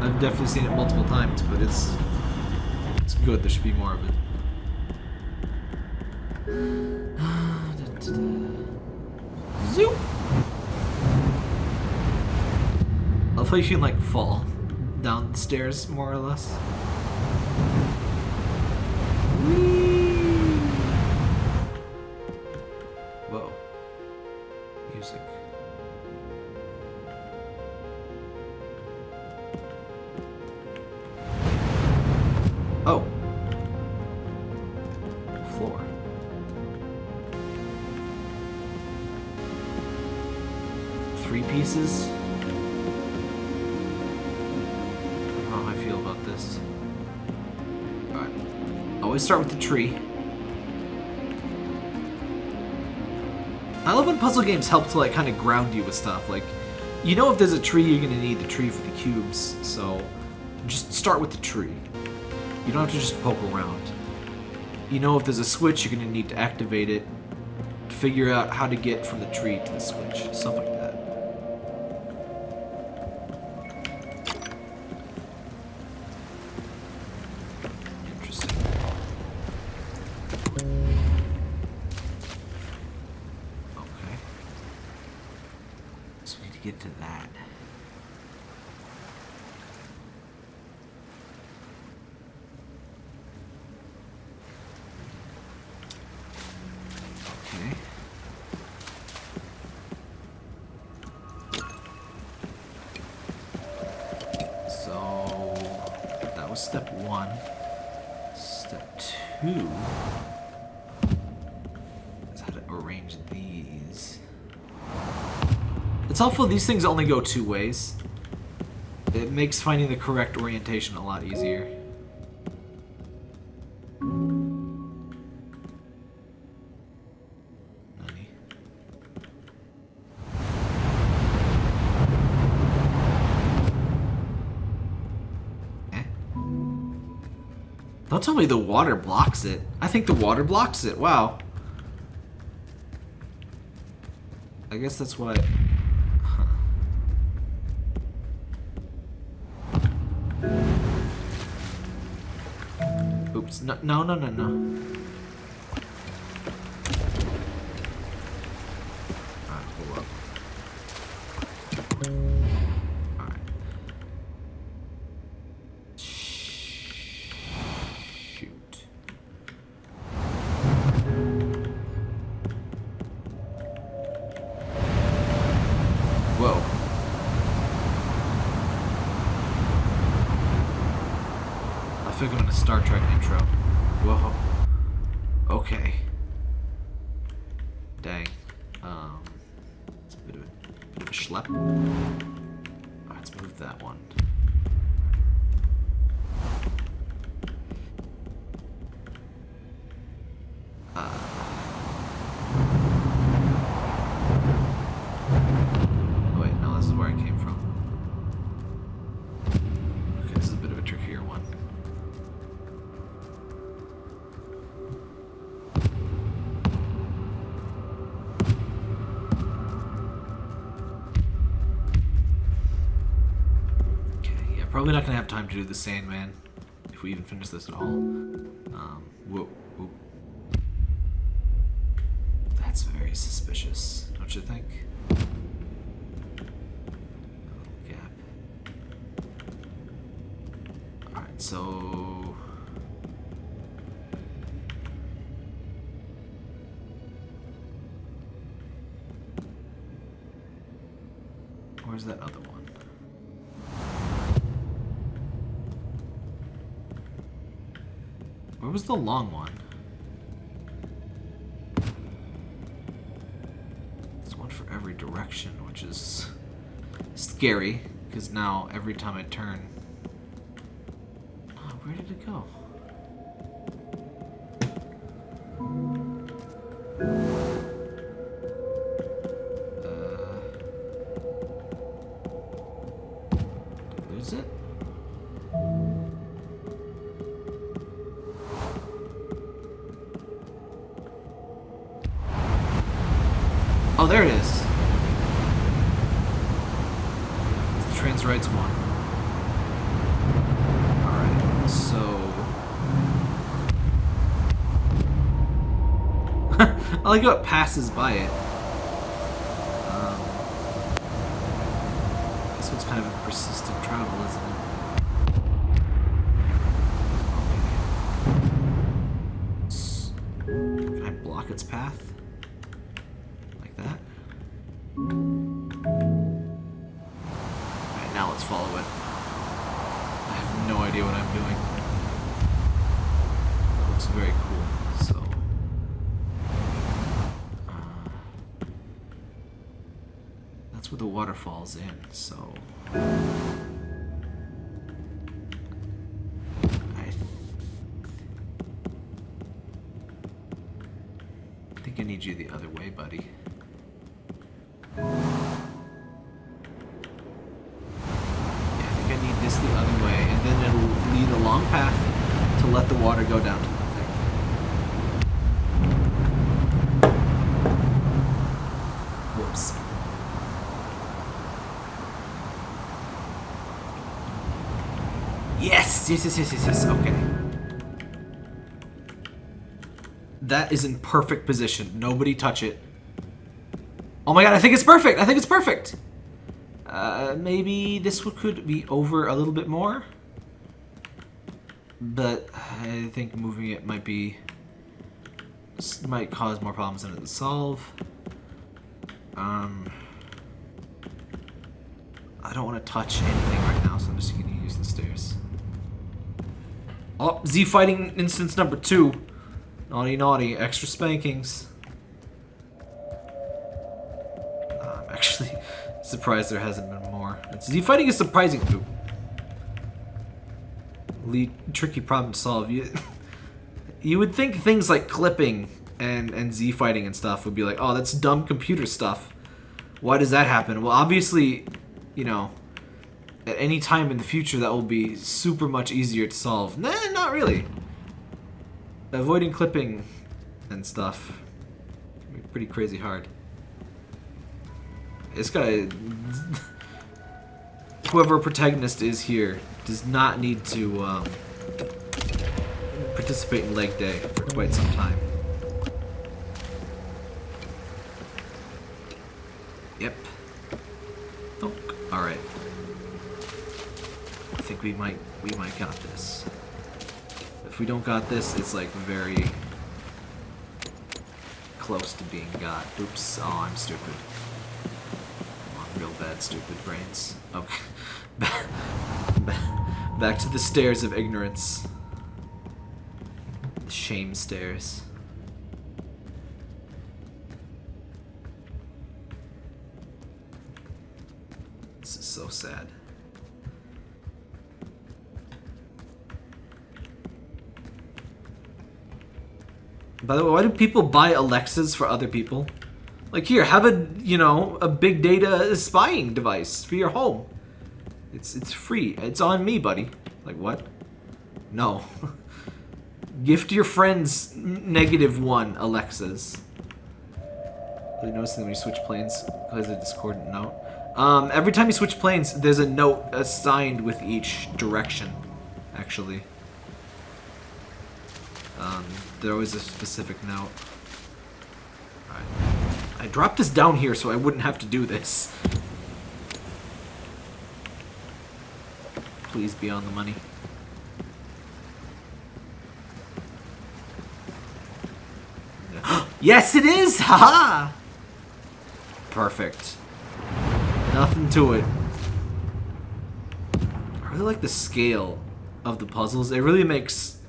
I've definitely seen it multiple times, but it's good. There should be more of it. Zoop. I love how you can like fall down the stairs more or less. Tree. I love when puzzle games help to like kind of ground you with stuff. Like, you know if there's a tree, you're gonna need the tree for the cubes. So, just start with the tree. You don't have to just poke around. You know if there's a switch, you're gonna need to activate it. Figure out how to get from the tree to the switch. Stuff like that. Two is how to arrange these. It's helpful these things only go two ways. It makes finding the correct orientation a lot easier. Don't tell me the water blocks it. I think the water blocks it. Wow. I guess that's I... Huh. Oops. No, no, no, no, to do the Sandman if we even finish this at all. Um, whoa, whoa. That's very suspicious, don't you think? A little gap. Alright, so. Where's that other one? Where was the long one? It's one for every direction, which is scary, because now every time I turn... Oh, where did it go? I like how it passes by it. In, so. I think I need you the other way, buddy. Yes! Yes, yes, yes, yes. Okay. That is in perfect position. Nobody touch it. Oh my god, I think it's perfect! I think it's perfect! Uh, maybe this could be over a little bit more. But I think moving it might be... might cause more problems than it would solve. Um... I don't want to touch anything right now, so I'm just going to. Oh, Z fighting instance number two. Naughty, naughty. Extra spankings. I'm actually surprised there hasn't been more. Z fighting is surprising. Ooh. Lead, tricky problem to solve. You, you would think things like clipping and, and Z fighting and stuff would be like, oh, that's dumb computer stuff. Why does that happen? Well, obviously, you know, at any time in the future that will be super much easier to solve. Nah, not really. Avoiding clipping and stuff. Pretty crazy hard. This guy, whoever protagonist is here, does not need to um, participate in leg day for quite some time. Yep. Oh, all right. I think we might we might got this. We don't got this, it's like very close to being got. Oops. Oh, I'm stupid. Real bad stupid brains. Okay. Back to the stairs of ignorance. The shame stairs. By the way, why do people buy Alexas for other people? Like here, have a you know a big data spying device for your home. It's it's free. It's on me, buddy. Like what? No. Gift your friends negative one Alexas. Really noticing when you switch planes because a discordant note. Um, every time you switch planes, there's a note assigned with each direction, actually. Um, there always a specific note. I dropped this down here so I wouldn't have to do this. Please be on the money. yes, it is! Haha! Perfect. Nothing to it. I really like the scale of the puzzles. It really makes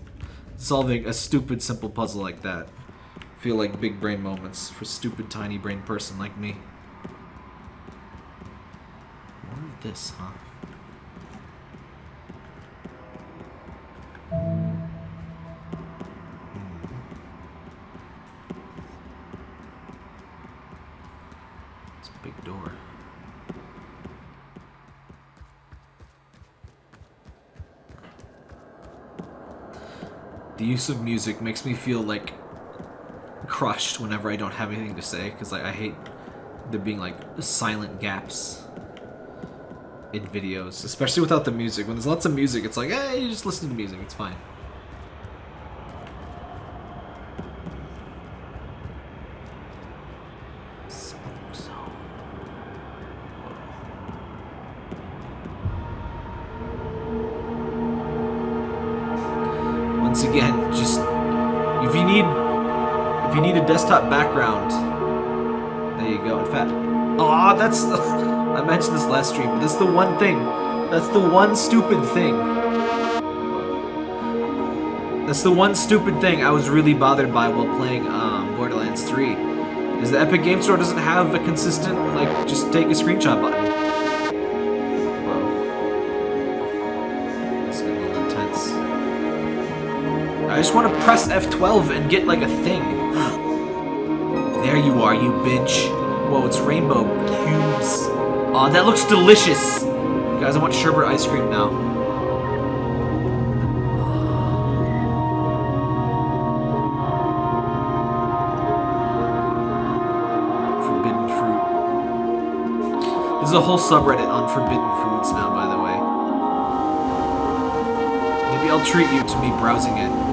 solving a stupid, simple puzzle like that feel like big brain moments for stupid, tiny brain person like me. More of this, huh? The use of music makes me feel like crushed whenever I don't have anything to say because like I hate there being like silent gaps in videos, especially without the music. When there's lots of music, it's like, hey, you just listen to music, it's fine. Just if you need if you need a desktop background, there you go. In fact, oh, that's the, I mentioned this last stream, but that's the one thing. That's the one stupid thing. That's the one stupid thing I was really bothered by while playing um, Borderlands 3. Is the Epic Game Store doesn't have a consistent, like, just take a screenshot button. Just want to press F12 and get like a thing. there you are, you bitch. Whoa, it's rainbow cubes. Aw, oh, that looks delicious. Guys, I want sherbet ice cream now. Forbidden fruit. There's a whole subreddit on forbidden foods now, by the way. Maybe I'll treat you to me browsing it.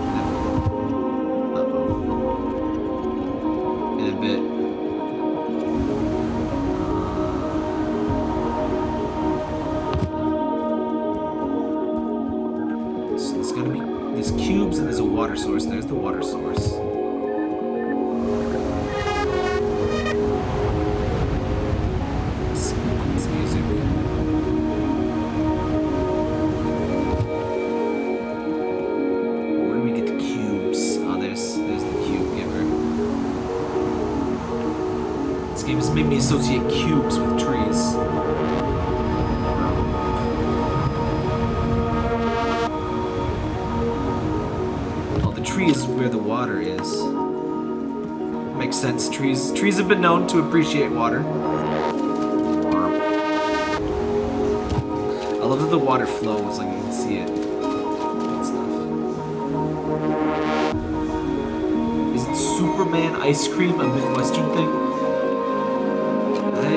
Appreciate water. I love that the water flows, like you can see it. Is it Superman ice cream a Midwestern thing? I...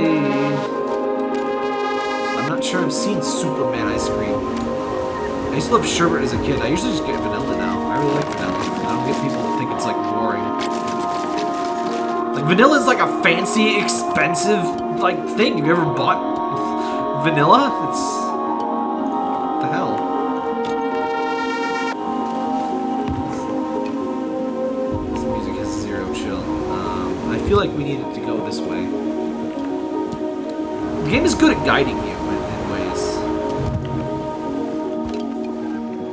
I'm not sure I've seen Superman ice cream. I used to love sherbet as a kid. I usually just get vanilla Vanilla is like a fancy, expensive, like, thing. Have you ever bought vanilla? It's... The hell? This music has zero chill. Um, I feel like we needed to go this way. The game is good at guiding you in, in ways.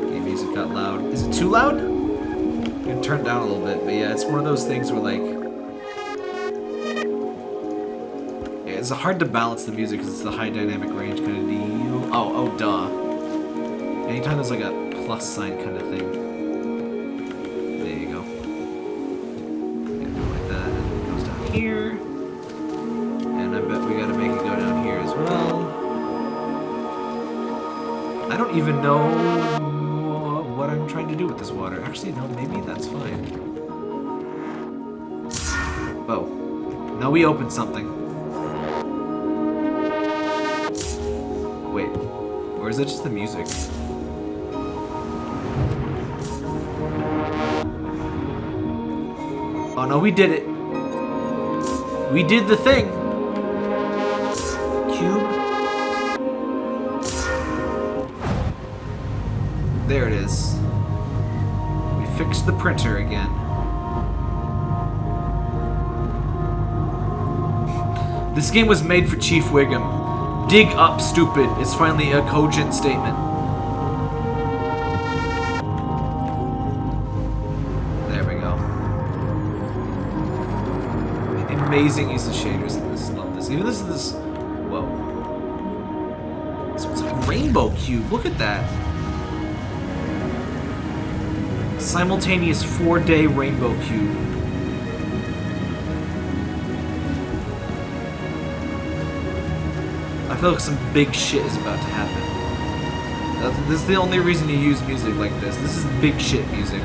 Okay, music got loud. Is it too loud? I'm gonna turn it down a little bit, but yeah, it's one of those things where, like, It's hard to balance the music because it's the high dynamic range kind of deal. Oh, oh, duh. Anytime there's like a plus sign kind of thing. There you go. Like that, and it goes down here. And I bet we gotta make it go down here as well. I don't even know what I'm trying to do with this water. Actually, no, maybe that's fine. Oh. Now we opened something. Is it just the music? Oh no, we did it. We did the thing. Cube. There it is. We fixed the printer again. This game was made for Chief Wiggum. Dig up, stupid, is finally a cogent statement. There we go. Amazing use of shaders in this. Love this. Even this is this. Whoa. So it's like a rainbow cube. Look at that. Simultaneous four-day rainbow cube. Feel like some big shit is about to happen. That's, this is the only reason you use music like this. This is big shit music.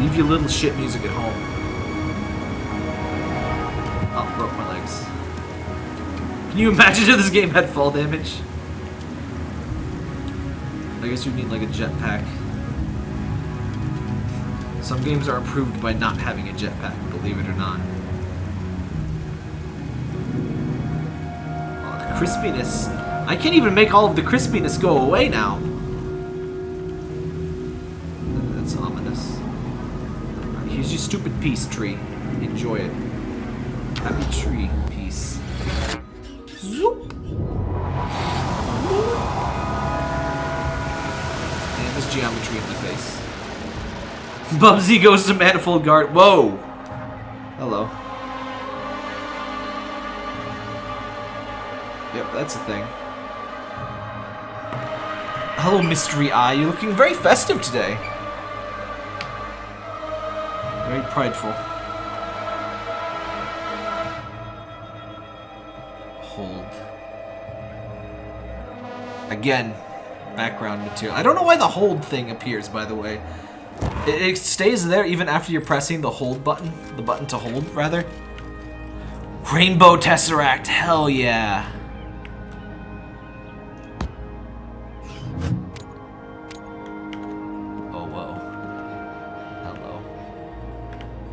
Leave your little shit music at home. Oh, broke my legs. Can you imagine if this game had fall damage? I guess you'd need like a jetpack. Some games are improved by not having a jetpack, believe it or not. Crispiness. I can't even make all of the crispiness go away now. That's ominous. Here's your stupid peace tree. Enjoy it. Happy tree piece. Zoop. And there's geometry in the face. Bubsy goes to Manifold Garden. Whoa! That's a thing. Hello, Mystery Eye. You're looking very festive today. Very prideful. Hold. Again, background material. I don't know why the hold thing appears, by the way. It, it stays there even after you're pressing the hold button. The button to hold, rather. Rainbow Tesseract, hell yeah.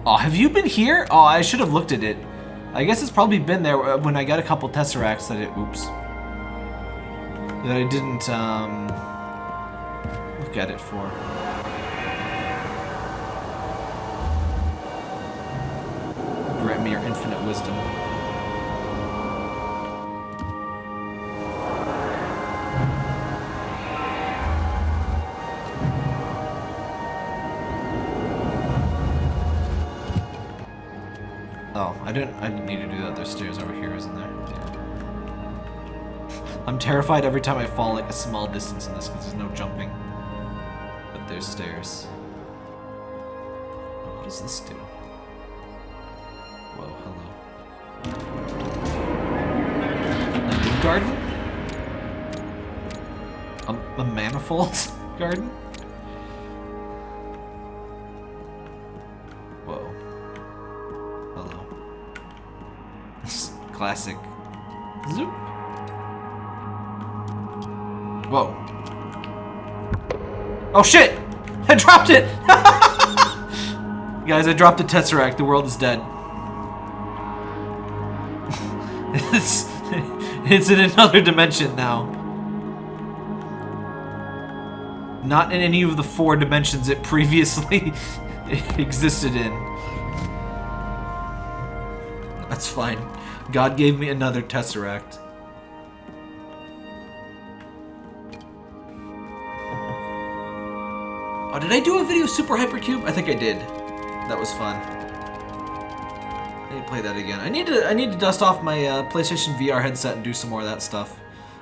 Oh, have you been here? Oh, I should have looked at it. I guess it's probably been there uh, when I got a couple Tesseracts that it... Oops. That I didn't, um... Look at it for. grant me your infinite wisdom. Didn't I didn't need to do that. There's stairs over here, isn't there? Yeah. I'm terrified every time I fall like a small distance in this because there's no jumping. But there's stairs. What does this do? Whoa, hello. A new garden? A, a manifold garden? Classic. Zoop. Whoa. Oh shit! I dropped it! Guys, I dropped a Tesseract. The world is dead. it's, it's in another dimension now. Not in any of the four dimensions it previously existed in. That's fine. God gave me another Tesseract. Oh, did I do a video of Super Hypercube? I think I did. That was fun. I need to play that again. I need to I need to dust off my uh, PlayStation VR headset and do some more of that stuff.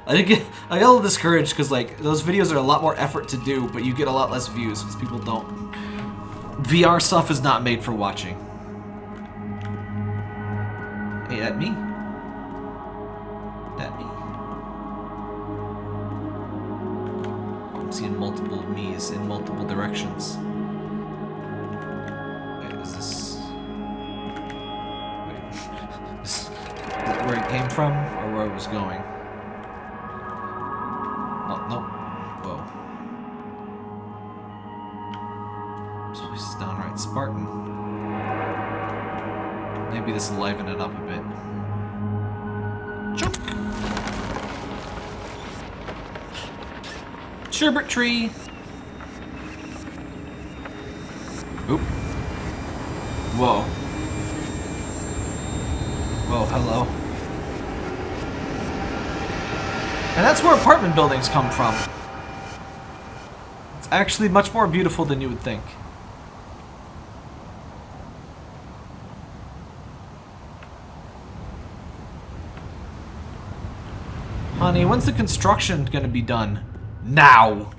I did get I got a little discouraged because like those videos are a lot more effort to do, but you get a lot less views because people don't. VR stuff is not made for watching at me. At me. I'm seeing multiple me's in multiple directions. Sherbet tree! Oop. Whoa. Whoa, hello. And that's where apartment buildings come from. It's actually much more beautiful than you would think. Honey, when's the construction gonna be done? Now!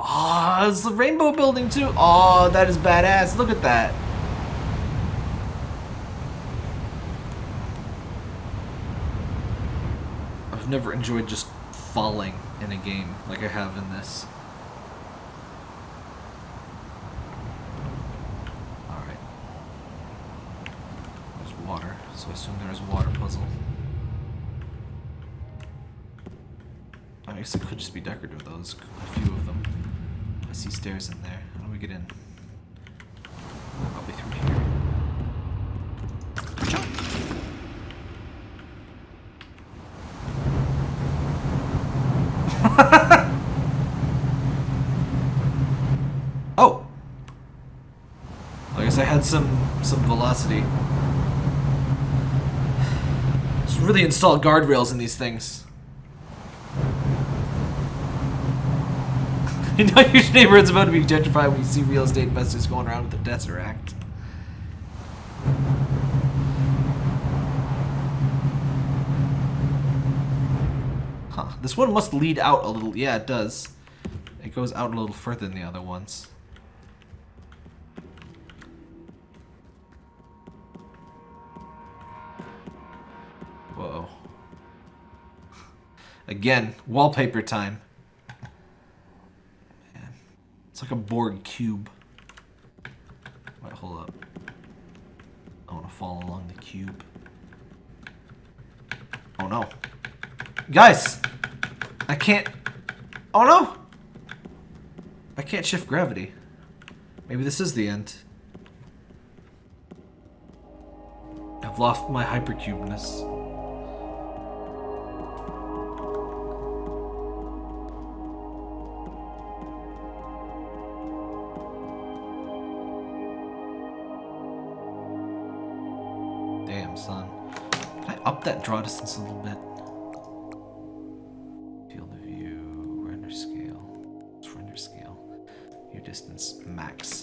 Oh, it's the rainbow building too. Oh, that is badass. Look at that. I've never enjoyed just falling in a game like I have in this. There's a few of them. I see stairs in there. How do we get in? Probably through here. Jump! oh! I guess I had some some velocity. Just really install guardrails in these things. You know your neighborhood's about to be gentrified when you see real estate investors going around with the Tesseract. Huh. This one must lead out a little. Yeah, it does. It goes out a little further than the other ones. Whoa. Again, wallpaper time. Like a Borg cube. Wait, hold up. I want to fall along the cube. Oh no. Guys! I can't... Oh no! I can't shift gravity. Maybe this is the end. I've lost my hypercubeness. That draw distance a little bit? Field of view, render scale. What's render scale? View distance, max.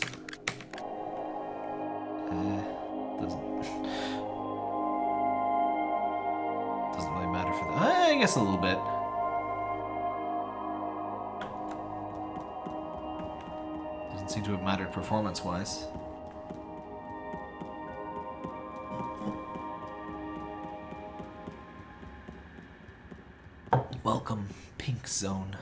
Eh, doesn't... Doesn't really matter for that. I guess a little bit. Doesn't seem to have mattered performance-wise. Welcome, Pink Zone.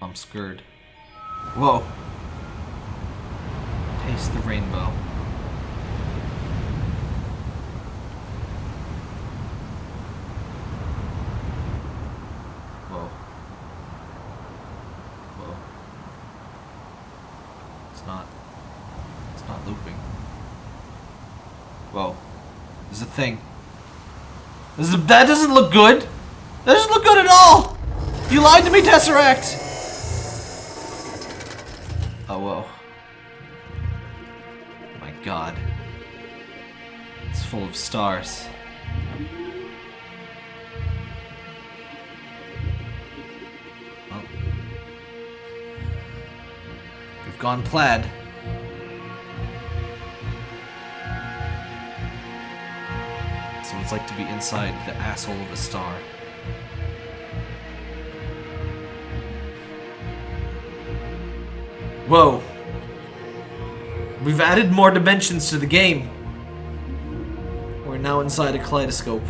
I'm scared. Whoa. Taste the rainbow. Whoa. Whoa. It's not. It's not looping. Whoa. There's a thing. This is, that doesn't look good. That doesn't look good at all. You lied to me, Tesseract. Oh, whoa. My god. It's full of stars. Oh. We've gone plaid. It's like to be inside the asshole of a star. Whoa. We've added more dimensions to the game. We're now inside a kaleidoscope.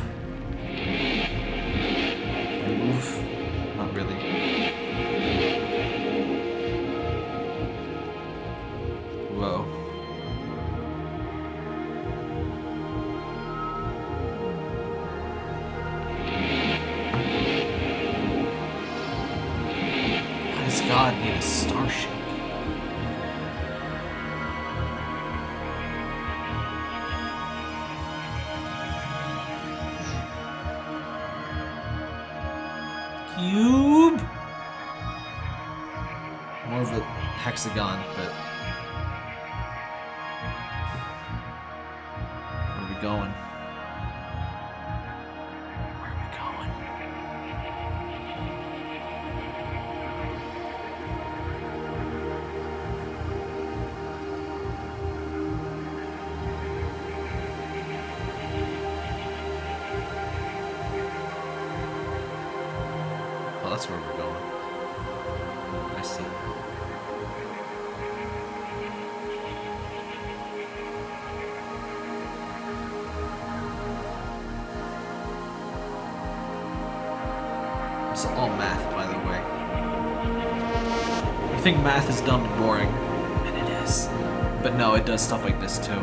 Does stuff like this too. You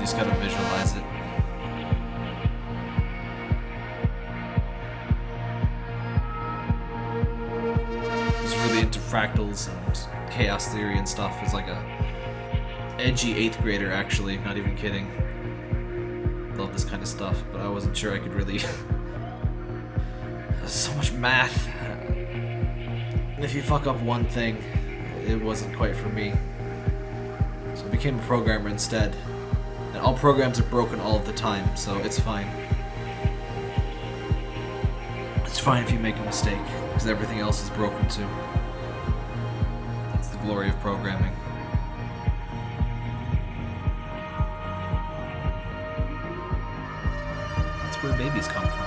just gotta visualize it. was really into fractals and chaos theory and stuff as like a edgy eighth grader actually, not even kidding. Love this kind of stuff, but I wasn't sure I could really There's so much math. And if you fuck up one thing, it wasn't quite for me. So I became a programmer instead. And all programs are broken all the time, so it's fine. It's fine if you make a mistake, because everything else is broken too. That's the glory of programming. That's where babies come from.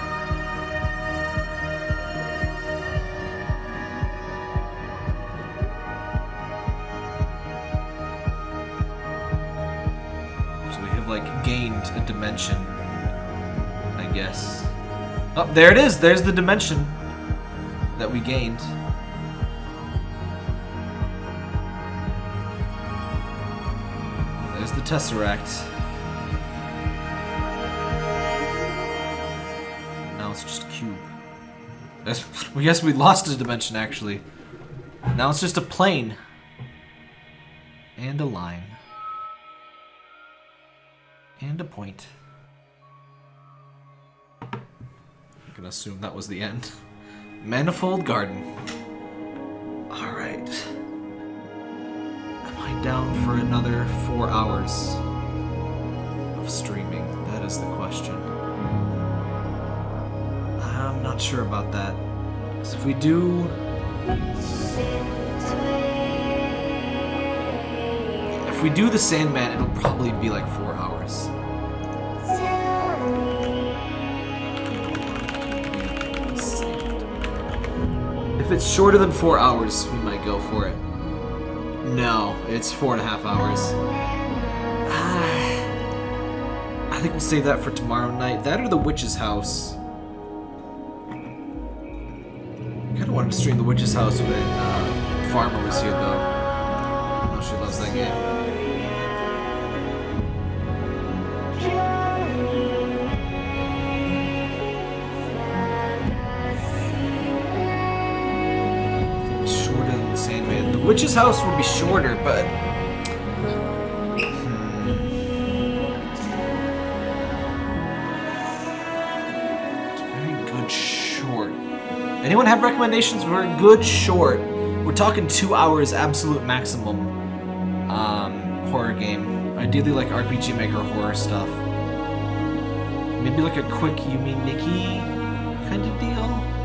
Oh, there it is. There's the dimension that we gained. There's the Tesseract. Now it's just a cube. That's, we guess we lost a dimension, actually. Now it's just a plane. And a line. And a point. Assume that was the end. Manifold Garden. Alright. Am I down for another four hours of streaming? That is the question. I'm not sure about that. 'Cause if we do. If we do the Sandman, it'll probably be like four hours. If it's shorter than four hours, we might go for it. No, it's four and a half hours. I think we'll save that for tomorrow night. That or the Witch's House. I Kinda wanted to stream the Witch's House when uh, Farmer was here, though. I know she loves that game. Witch's House would be shorter, but. Very good short. Anyone have recommendations for a good short? We're talking two hours absolute maximum. Um, horror game. Ideally like RPG Maker horror stuff. Maybe like a quick Yume Nikki kind of deal.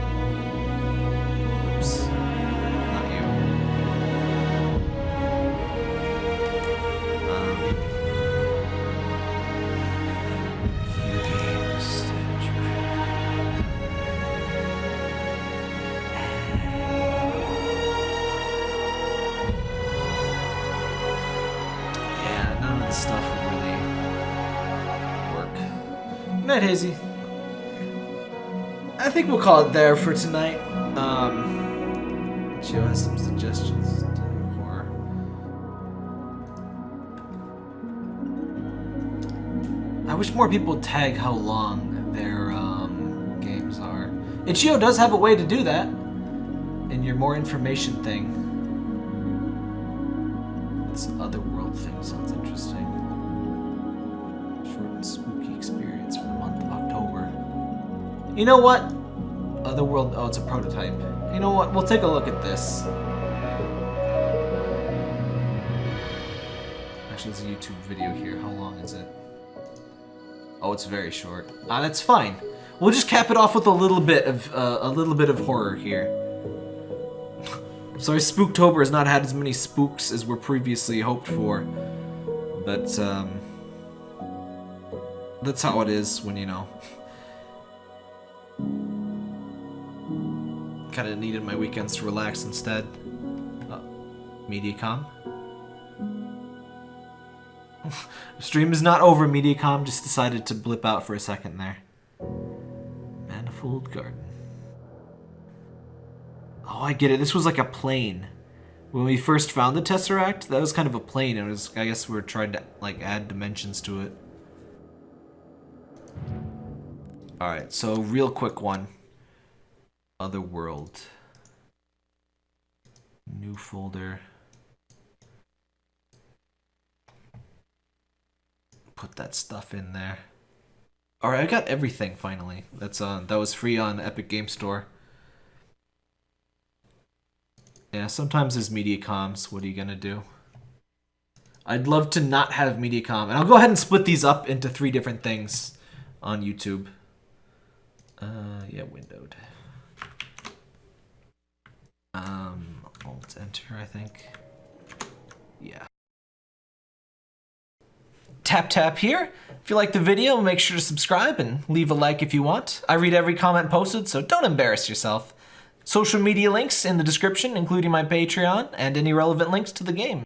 Night, Hazy. I think we'll call it there for tonight. Um, Gio has some suggestions. I wish more people tag how long their um, games are. itch.io does have a way to do that. in your more information thing. You know what? Otherworld. Oh, it's a prototype. You know what? We'll take a look at this. Actually, there's a YouTube video here. How long is it? Oh, it's very short. Ah, that's fine. We'll just cap it off with a little bit of uh, a little bit of horror here. Sorry, Spooktober has not had as many spooks as were previously hoped for, but um, that's how it is when you know. Kind of needed my weekends to relax instead. Uh, Mediacom. Stream is not over, Mediacom just decided to blip out for a second there. Manifold Garden. Oh, I get it. This was like a plane. When we first found the Tesseract, that was kind of a plane. It was, I guess we are trying to like add dimensions to it. Alright, so real quick one. Otherworld. New folder. Put that stuff in there. Alright, I got everything finally. That's on that was free on Epic Game Store. Yeah, sometimes there's Mediacoms. What are you gonna do? I'd love to not have media Mediacom. And I'll go ahead and split these up into three different things on YouTube. Uh, yeah, windowed. Um, Alt Enter, I think. Yeah. Tap tap here. If you like the video, make sure to subscribe and leave a like if you want. I read every comment posted, so don't embarrass yourself. Social media links in the description, including my Patreon and any relevant links to the game.